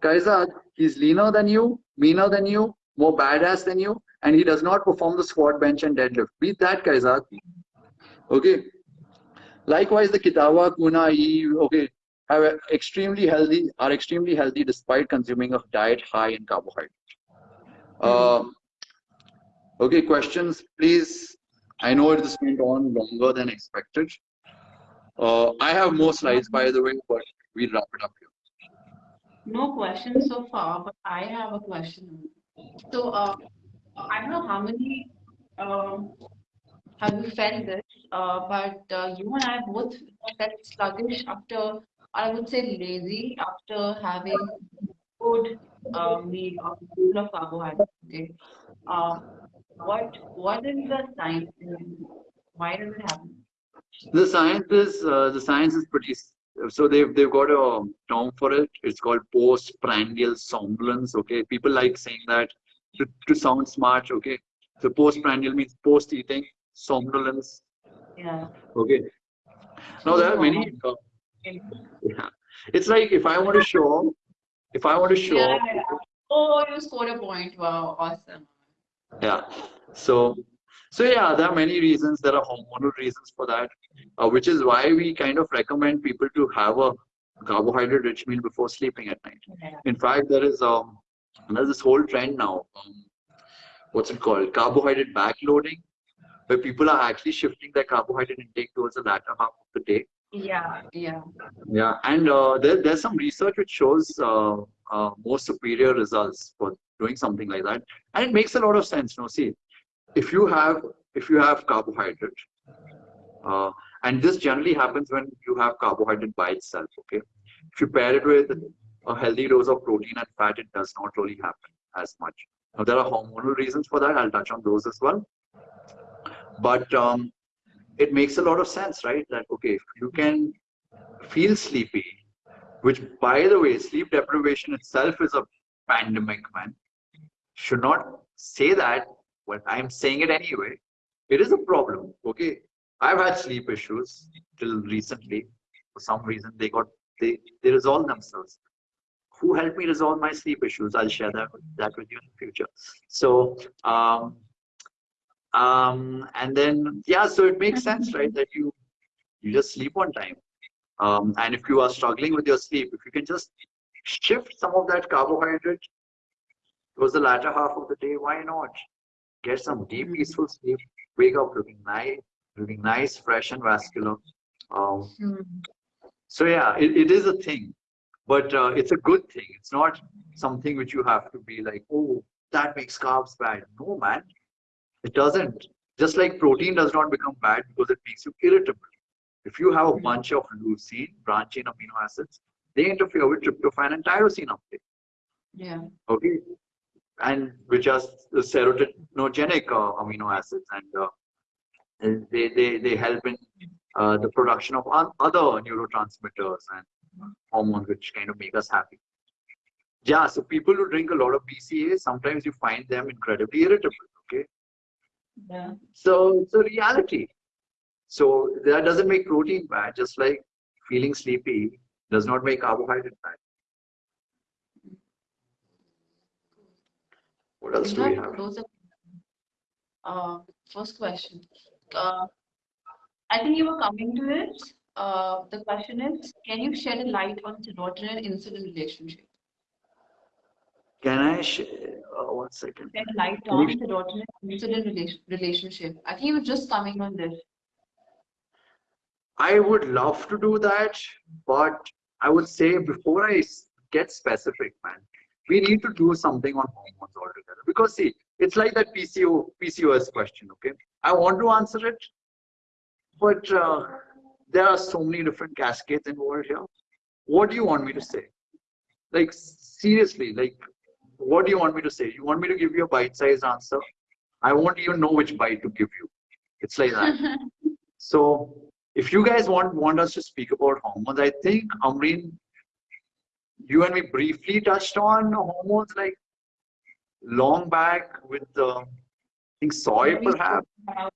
Kaizad, uh, he's leaner than you, meaner than you, more badass than you, and he does not perform the squat, bench, and deadlift. Beat that, Kaizad. Okay. Likewise, the Kitava, Kuna, okay, have extremely healthy are extremely healthy despite consuming a diet high in carbohydrate. Um, okay, questions, please. I know this went on longer than expected. Uh, I have more slides, by the way, but we'll wrap it up here. No questions so far, but I have a question. So, uh, I don't know how many um, have you felt this, uh, but uh, you and I both felt sluggish after, or I would say lazy after having good uh, meal of full of carbohydrates. Okay. Uh, what what is the science? Why does it happen? The science is uh, the science is pretty. So they've they've got a term for it. It's called postprandial somnolence. Okay, people like saying that to, to sound smart. Okay, so postprandial means post eating somnolence. Yeah. Okay. Now there are many. uh, yeah. It's like if I want to show, if I want to show, Yeah, yeah. Oh, you scored a point. Wow, awesome. yeah. So, so yeah, there are many reasons. There are hormonal reasons for that, uh, which is why we kind of recommend people to have a carbohydrate-rich meal before sleeping at night. Yeah. In fact, there is um, there's this whole trend now. Um, what's it called? Carbohydrate backloading, where people are actually shifting their carbohydrate intake towards the latter half of the day. Yeah, yeah. Yeah, and uh, there, there's some research which shows uh, uh, more superior results for doing something like that, and it makes a lot of sense. No, see, if you have if you have carbohydrate, uh, and this generally happens when you have carbohydrate by itself. Okay, if you pair it with a healthy dose of protein and fat, it does not really happen as much. Now there are hormonal reasons for that. I'll touch on those as well. But um, it makes a lot of sense, right? That okay, you can feel sleepy, which by the way, sleep deprivation itself is a pandemic, man. Should not say that, but I'm saying it anyway. It is a problem. Okay. I've had sleep issues till recently. For some reason, they got they they resolve themselves. Who helped me resolve my sleep issues? I'll share that that with you in the future. So um, Um, and then, yeah, so it makes sense, right? That you, you just sleep on time. Um, and if you are struggling with your sleep, if you can just shift some of that carbohydrate towards the latter half of the day, why not? Get some deep, peaceful sleep, wake up looking nice, looking nice, fresh and vascular. Um, Hmm. so yeah, it, it is a thing, but uh, it's a good thing. It's not something which you have to be like, oh, that makes carbs bad. No, man, it doesn't. Just like protein does not become bad because it makes you irritable. If you have a bunch of leucine, branch chain amino acids, they interfere with tryptophan and tyrosine uptake. Yeah. Okay, and which are the serotoninergic uh, amino acids, and, uh, they, they they help in uh, the production of other neurotransmitters and hormones which kind of make us happy. Yeah, so people who drink a lot of BCA, sometimes you find them incredibly irritable. Okay, Yeah. so it's a reality. So that doesn't make protein bad, just like feeling sleepy does not make carbohydrate bad. What else do we have have? loads of uh, first question. Uh, I think you were coming to it. Uh, the question is, can you shed a light on serotonin insulin relationship? Can I share? Uh, one second. Shed light on and insulin relation, relationship. I think you were just coming on this. I would love to do that, but I would say before I get specific, man, we need to do something on hormones altogether. Because see, it's like that PCO PCOS question. Okay, I want to answer it, but uh, there are so many different cascades involved here. What do you want me to say? Like seriously, like what do you want me to say? You want me to give you a bite-sized answer? I won't even know which bite to give you. It's like that. [laughs] So if you guys want want us to speak about hormones, I think Amreen, you and me briefly touched on hormones like long back with the I think soy When we perhaps. about-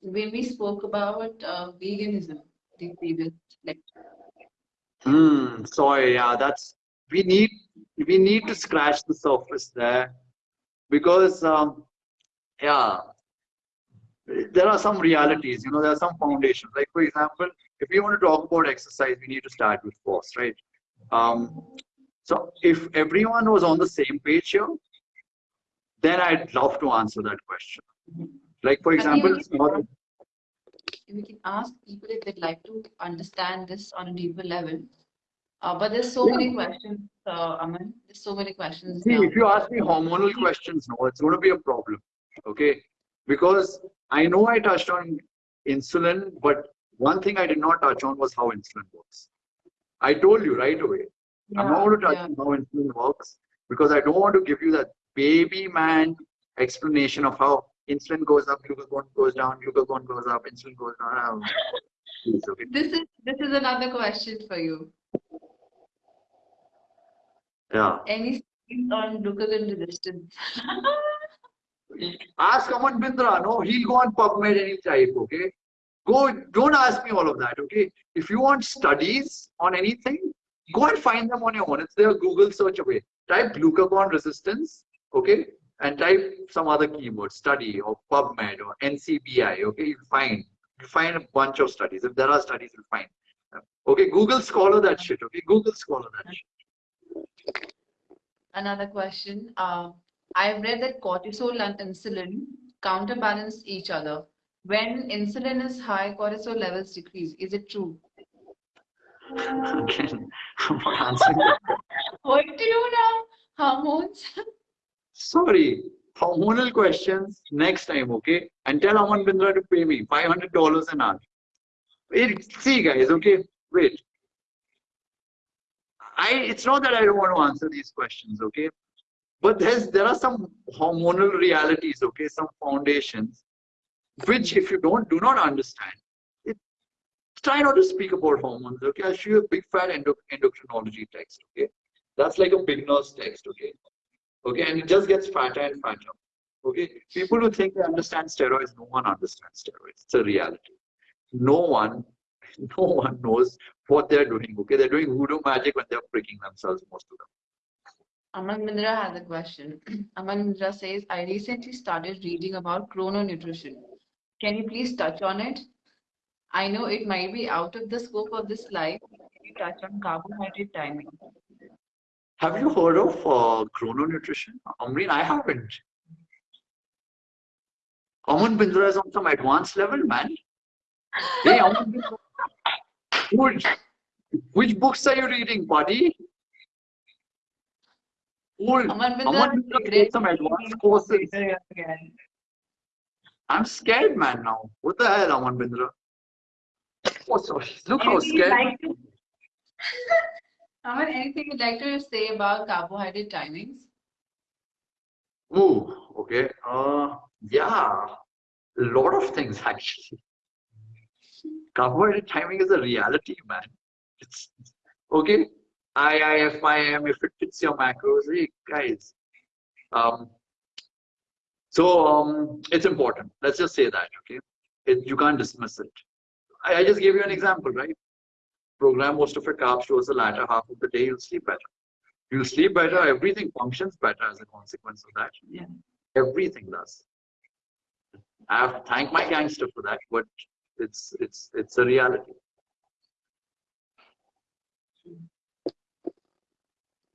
When we spoke about uh, veganism, the previous lecture. Hmm, soy, yeah, that's we need we need to scratch the surface there because um, yeah, there are some realities, you know, there are some foundations. Like for example, if we want to talk about exercise, we need to start with force, right? Um, so if everyone was on the same page here, then I'd love to answer that question. Like for example, we small- can, we can ask people if they'd like to understand this on a deeper level. Uh, but there's so Yeah. many questions, uh, Aman. There's so many questions See, now. if you ask me hormonal questions, no, it's going to be a problem. Okay. Because I know I touched on insulin, but one thing I did not touch on was how insulin works. I told you right away. I'm not going to touch yeah. on how insulin works because I don't want to give you that baby man explanation of how insulin goes up, glucagon goes down, glucagon goes up, insulin goes down. [laughs] Please, okay. This is this is another question for you. Yeah. Any on glucagon resistance? [laughs] Ask Aman Bindra. No, he'll go on PubMed any type. Okay. Go. Don't ask me all of that. Okay. If you want studies on anything, go and find them on your own. It's there. Google search away. Type glucagon resistance. Okay. And type some other keyword study or PubMed or NCBI. Okay. You find you find a bunch of studies. If there are studies, you'll find. Okay. Google scholar that shit. Okay. Google scholar that shit. Another question. Uh, I've read that cortisol and insulin counterbalance each other. When insulin is high, cortisol levels decrease. Is it true? Again, [laughs] I'm not answering. What do you know? Hormones? Sorry, hormonal questions next time, okay? And tell Aman Bindra to pay me $500 an hour. Wait, see, guys, okay? Wait. I, it's not that I don't want to answer these questions, okay? But there's there are some hormonal realities, okay? Some foundations, which if you don't do not understand, it, try not to speak about hormones, okay? I'll show you a big fat endo, endocrinology text, okay? That's like a beginner's text, okay? okay and it just gets fatter and fatter okay people who think they understand steroids no one understands steroids it's a reality no one [laughs] no one knows what they're doing okay they're doing voodoo magic when they're pricking themselves most of them Aman Bindra has a question. [clears throat] Aman Bindra says, I recently started reading about chrononutrition. Can you please touch on it? I know it might be out of the scope of this live. Can you touch on carbohydrate timing? Have you heard of uh, chrononutrition? Amreen, I haven't. Aman Bindra is on some advanced level, man. [laughs] Hey, Aman Bindra. Which, which books are you reading, buddy? Old. Aman Aman Bindra, Bindra some advanced courses. I'm scared, man, now. What the hell, Aman Bindra? Oh, sorry. Look how scared. like to- [laughs] Aman, anything you'd like to say about carbohydrate timings? Ooh, okay. Uh, yeah, a lot of things [laughs] actually. Carbohydrate timing is a reality, man. It's okay. IIFYM, if it fits your macros, hey guys. Um, so um, it's important. Let's just say that, okay? It, you can't dismiss it. I, I just gave you an example, right? Program most of your carbs towards the latter half of the day, you'll sleep better. You'll sleep better, everything functions better as a consequence of that. Yeah. Everything does. I have to thank my gangster for that, but it's it's it's a reality.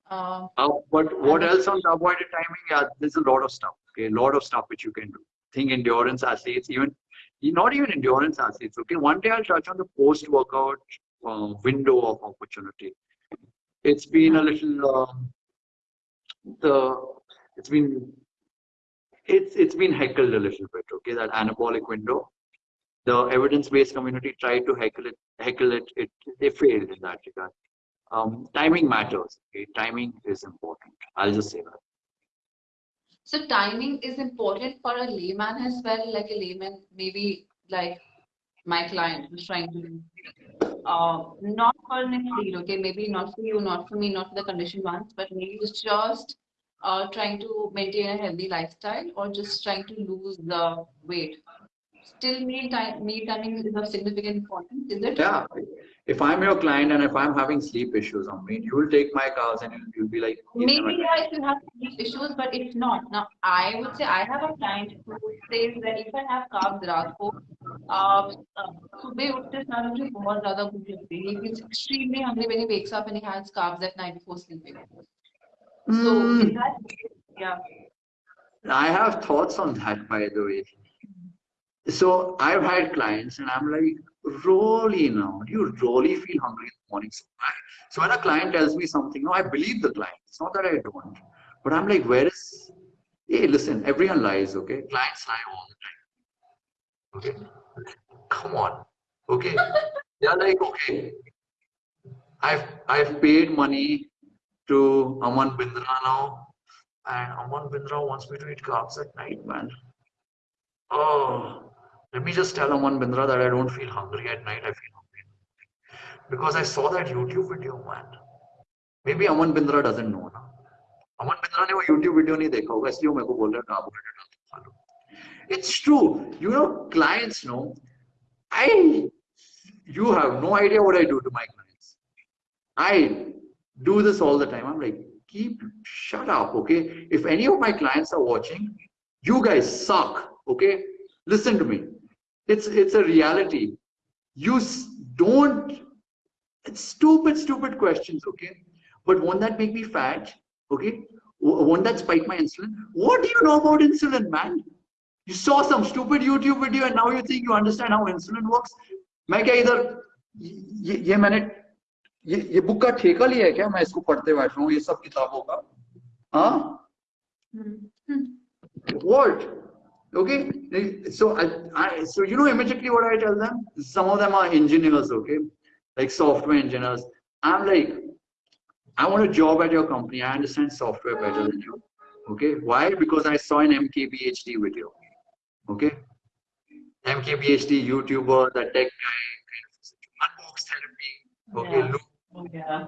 Um, Uh, but what else on the avoided timing? Yeah, there's a lot of stuff. Okay, a lot of stuff which you can do. Think endurance athletes, even not even endurance athletes. Okay, one day I'll touch on the post-workout uh, window of opportunity. It's been a little um, the it's been it's it's been heckled a little bit. Okay, that anabolic window. The evidence-based community tried to heckle it, heckle it. It they failed in that regard. Um, timing matters. Okay, timing is important. I'll just say that. so timing is important for a layman as well, like a layman, maybe like my client who's trying to, uh, not for an athlete, okay, maybe not for you, not for me, not for the conditioned ones, but maybe just just uh, trying to maintain a healthy lifestyle or just trying to lose the weight Still, meal time, meal timing is of significant importance, is it? Yeah. If I'm your client and if I'm having sleep issues on me, you will take my cars and you'll, you'll be like, Maybe yeah, if you have these issues, but if not, now I would say I have a client who says that if I have carbs रात को uh, uh, सुबह उठते सार मुझे बहुत ज़्यादा भूख लगती है. He feels extremely hungry when he wakes up and he has carbs at night before sleeping. So Mm. in that, yeah, I have thoughts on that, by the way. So I've had clients and I'm like, really now, do you really feel hungry in the morning? So, I, so when a client tells me something, no, I believe the client. It's not that I don't. But I'm like, where is, hey, listen, everyone lies, okay? Clients lie all the time. Okay? Come on. Okay? [laughs] They're like, okay, I've, I've paid money to Aman Bindra now and Aman Bindra wants me to eat carbs at night, man. Oh, let me just tell Aman Bindra that I don't feel hungry at night. I feel hungry in the morning. because I saw that YouTube video, man. Maybe Aman Bindra doesn't know ना. Aman Bindra ने वो YouTube video नहीं देखा होगा इसलिए वो मेरे को बोल रहा है carbohydrate खा लो. It's true. You know, clients know. I, you have no idea what I do to my clients. I do this all the time. I'm like, keep, shut up, okay? If any of my clients are watching, you guys suck, okay? Listen to me. It's it's a reality. You s- don't. It's stupid, stupid questions, okay? But won't that make me fat? Okay? W- Won't that spike my insulin? What do you know about insulin, man? You saw some stupid YouTube video and now you think you understand how insulin works? मैं क्या इधर ये, ये मैंने ये ये book का ठेका लिया है क्या मैं इसको पढ़ते बैठ रहा हूँ ये सब किताबों का हाँ what Okay? So I, I so you know immediately what i tell them? Some of them are engineers okay? Like software engineers. I'm like i want a job at your company. I understand software better than you okay? Why? Because i saw an mkbhd video okay? Mkbhd youtuber the tech guy unbox therapy okay? Yeah. look. Oh, yeah.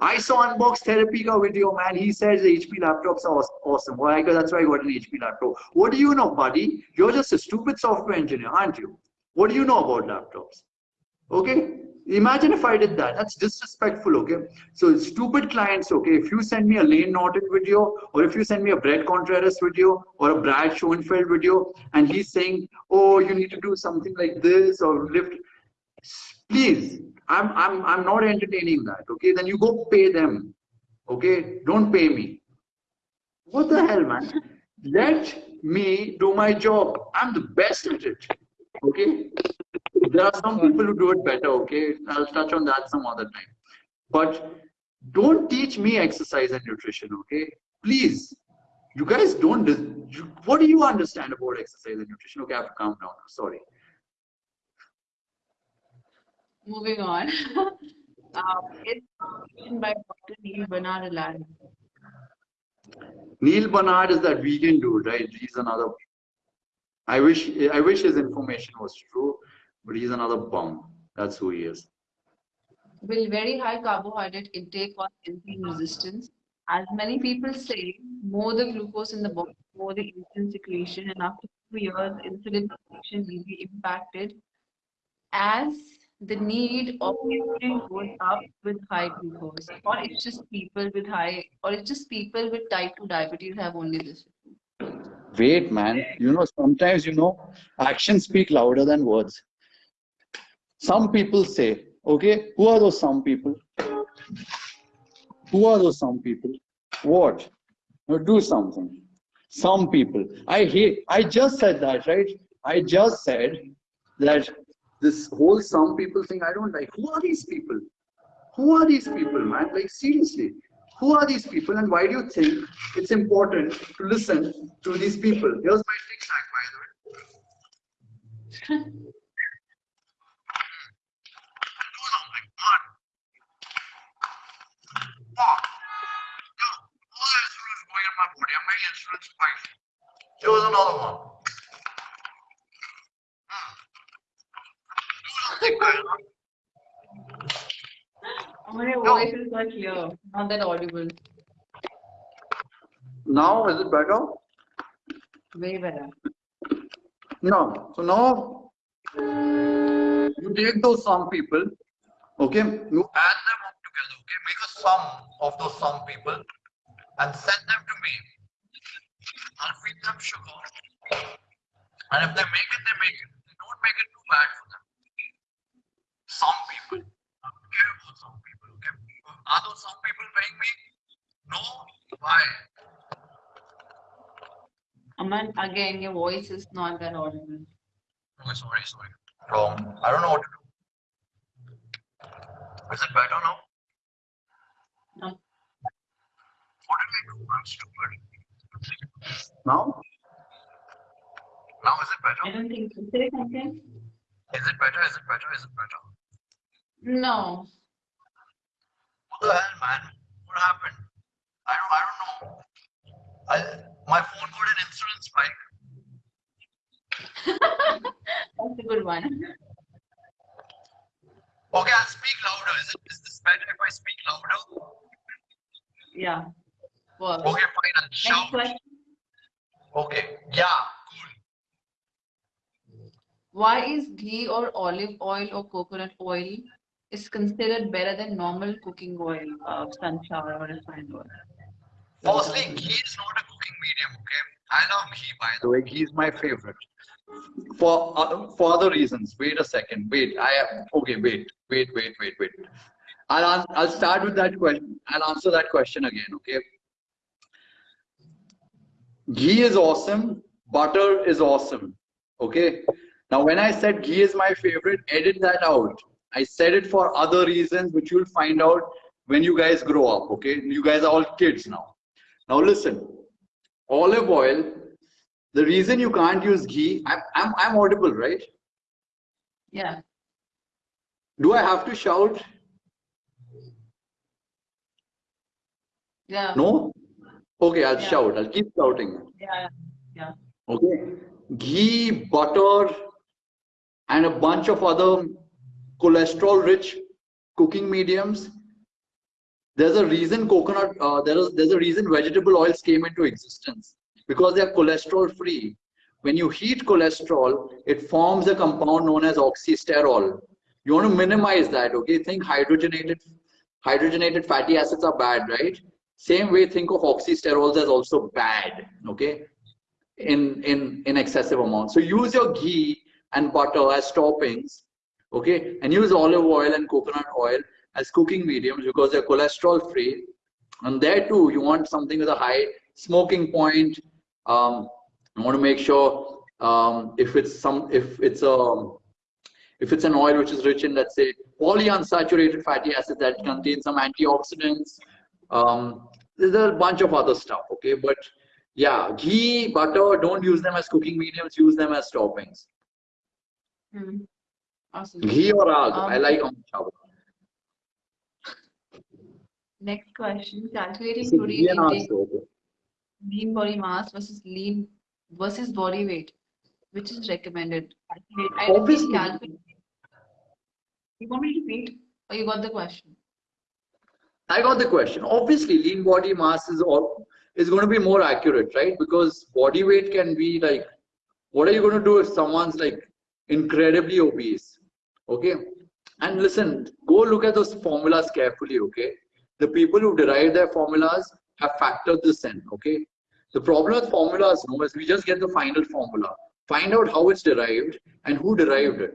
I saw Unbox Therapy ka video, man. He says the HP laptops are aw- awesome. Why? Because that's why I got an HP laptop. What do you know, buddy? You're just a stupid software engineer, aren't you? What do you know about laptops? Okay? Imagine if I did that. That's disrespectful, okay? So stupid clients, okay? If you send me a Layne Norton video, or if you send me a Bret Contreras video, or a Brad Schoenfeld video, and he's saying, "Oh, you need to do something like this or lift," please, I'm I'm I'm not entertaining that, okay? Then you go pay them, okay? Don't pay me. What the hell, man? Let me do my job. I'm the best at it, okay? there are some people who do it better okay i'll touch on that some other time but don't teach me exercise and nutrition okay please you guys don't you, what do you understand about exercise and nutrition okay i have to calm down sorry Moving on. [laughs] um, it's by Dr. Neal Barnard Aladdin. neal barnard is that vegan dude right he's another i wish i wish his information was true but he's another bum. That's who he is. Will very high carbohydrate intake cause insulin resistance? As many people say, more the glucose in the body, more the insulin secretion, and after two years, insulin secretion will be impacted as the need of insulin goes up with high glucose, or it's just people with high, or it's just people with type 2 diabetes have only this. Wait, man. You know, sometimes, you know, actions speak louder than words. Some people say, okay, who are those some people? Who are those some people? What? Now do something. Some people. I hate, I just said that, right? I just said that this whole some people thing, I don't like. Who are these people? Who are these people, man? Like, seriously, who are these people and why do you think it's important to listen to these people? Here's my tic tac, by the way. fuck. Yo, all that insulin going in my body. I'm making insulin spike. Here's another one. Hmm. Do something, man. My voice is not clear, not that audible. Now, is it better? Way better. No. So now, you take those some people, okay? You add them up together, okay? Make a sum of those some people and send them to me. I'll feed them sugar. And if they make it, they make it. They don't make it too bad for them. Some people. I don't care about some people, okay? Are those some people paying me? No? Why? Aman, again, your voice is not that audible. Oh, sorry, sorry. Wrong. I don't know what to do. Is it better now? No. What did I do? I'm stupid. Now? Now is it better? I don't think so. Say something. Is it better? Is it better? Is it better? No. What the hell, man? What happened? I don't, I don't know. I, my phone got an insulin spike. [laughs] That's a good one. Okay, I'll speak louder. Is it is this better if I speak louder? Yeah. Well, Okay, fine. I'll shout. question. Okay, yeah, cool. Why is ghee or olive oil or coconut oil is considered better than normal cooking oil of sunflower or refined oil? Firstly, ghee is not a cooking medium, okay? I love ghee, by the way. Ghee is my favorite. For uh, for other reasons. Wait a second. Wait. I okay. Wait. Wait. Wait. Wait. Wait. I'll ans- I'll start with that question. I'll answer that question again. Okay. Ghee is awesome. Butter is awesome. Okay. Now, when I said ghee is my favorite, edit that out. I said it for other reasons, which you'll find out when you guys grow up. Okay. You guys are all kids now. Now listen, olive oil, the reason you can't use ghee, I'm, I'm, I'm audible, right? Yeah. Do I have to shout? Yeah. No? Okay, I'll Yeah. shout. I'll keep shouting. Yeah. Yeah. Okay. Ghee, butter, and a bunch of other cholesterol rich cooking mediums. There's a reason coconut, uh, there is, there's a reason vegetable oils came into existence because they are cholesterol free. When you heat cholesterol, it forms a compound known as oxysterol. You want to minimize that, okay? Think hydrogenated hydrogenated fatty acids are bad, right? Same way, think of oxysterols as also bad, okay? In in in excessive amounts. So use your ghee and butter as toppings, okay? And use olive oil and coconut oil as cooking mediums because they're cholesterol free. And there too, you want something with a high smoking point. Um, you want to make sure um, if it's some if it's a if it's an oil which is rich in let's say polyunsaturated fatty acids that contain some antioxidants um, there's a bunch of other stuff okay but yeah ghee butter don't use them as cooking mediums use them as toppings Hmm. Awesome. ghee or i Um, like almond chawal. Next question. Calculating protein ghee and agh, intake, lean body mass versus lean versus body weight. Which is recommended? I Obviously. You want me to repeat or you got the question? I got the question. Obviously, lean body mass is all is going to be more accurate, right? Because body weight can be like, what are you going to do if someone's like incredibly obese? Okay. And listen, go look at those formulas carefully, okay? The people who derive their formulas have factored this in, okay? The problem with formulas no, is we just get the final formula. Find out how it's derived and who derived it.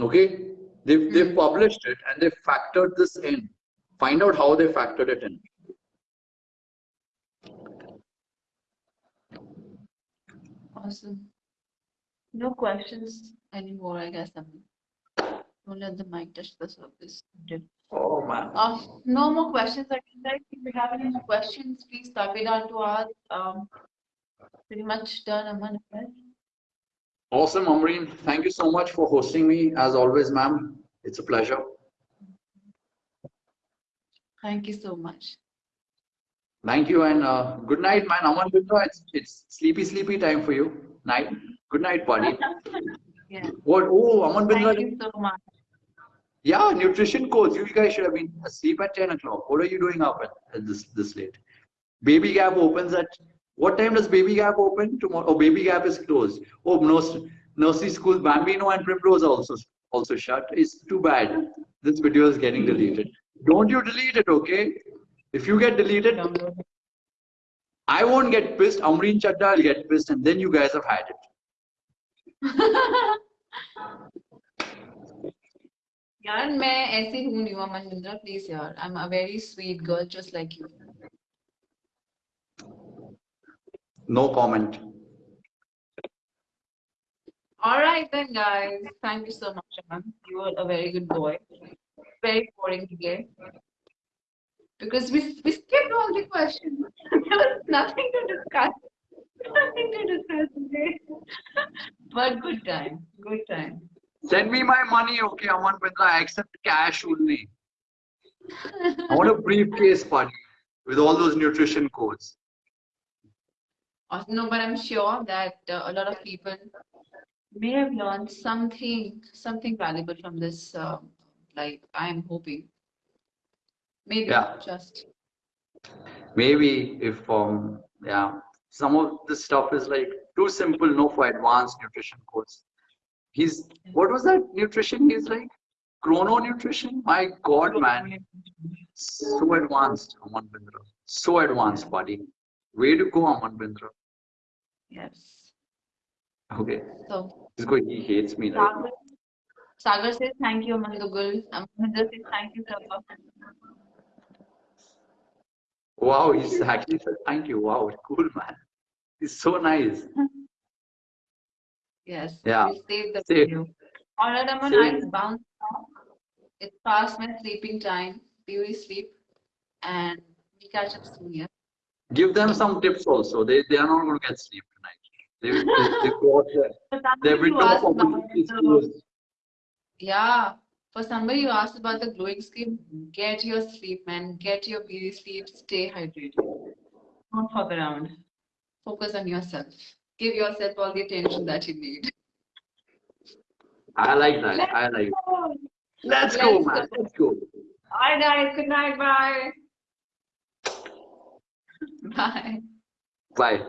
Okay? They've, they've hmm. published it and they've factored this in. Find out how they factored it in. Awesome. No questions anymore, I guess. I'm don't let the mic touch the surface. Oh man. Uh, no more questions. I can like if you have any questions, please type it down to us. Um, pretty much done, Aman. Awesome, Amreen. Thank you so much for hosting me. As always, ma'am, it's a pleasure. Thank you so much. Thank you and uh, good night, man. Aman Bindra, it's, it's sleepy, sleepy time for you. Night. Good night, buddy. [laughs] Yeah. What? Oh, Aman Thank you so much. Yeah, nutrition course. You guys should have been asleep at 10 o'clock. What are you doing up at, this this late? Baby Gap opens at what time does Baby Gap open tomorrow? Oh, Baby Gap is closed. Oh, nursery, nursery school Bambino and Primrose are also also shut. It's too bad. This video is getting deleted. Don't you delete it, okay? If you get deleted, I won't get pissed. Amreen Chadda will get pissed, and then you guys have had it. [laughs] यार मैं ऐसी हूँ निवा मनविंद्रा please यार I am a very sweet girl just like you No comment. All right then, guys. Thank you so much, Aman. You were a very good boy. Very boring today. Because we, we skipped all the questions. [laughs] there was nothing to discuss. [laughs] Nothing to discuss today. [laughs] but good time. Good time. Send me my money, okay, Aman Bindra. I accept cash only. I want a briefcase party with all those nutrition codes. Uh, No, but I'm sure that uh, a lot of people may have learned something, something valuable from this. Uh, like I'm hoping. Maybe Yeah. just. Maybe if um yeah, some of this stuff is like too simple, no for advanced nutrition codes. He's what was that nutrition he's like? Chrono nutrition? My god, man. So advanced, Aman Bindra. So advanced, buddy. Way to go, Aman Bindra. Yes. Okay. So This guy, he hates me. Right? Sagar, says thank you, Amandugul. Amanda says thank you, Sarva. Wow, he's actually said thank you. Wow, cool man. He's so nice. [laughs] Yes. Yeah. We'll save the Save. video. All right, Aman, Save. I'll bounce now. It's past my sleeping time. Beauty sleep. And we catch up soon, yeah? Give them some tips also. They they are not going to get sleep tonight. They they, they [laughs] got their, For their somebody who window asked of about opportunity the, closed. yeah, for somebody who asked about the glowing skin, get your sleep, man. Get your beauty sleep. Stay hydrated. Don't fuck around. Focus on yourself. Give yourself all the attention that you need. I like that. I like. It. Let's go, Let's man. go. Let's go. All right, guys. Good night. Bye. Bye. Bye.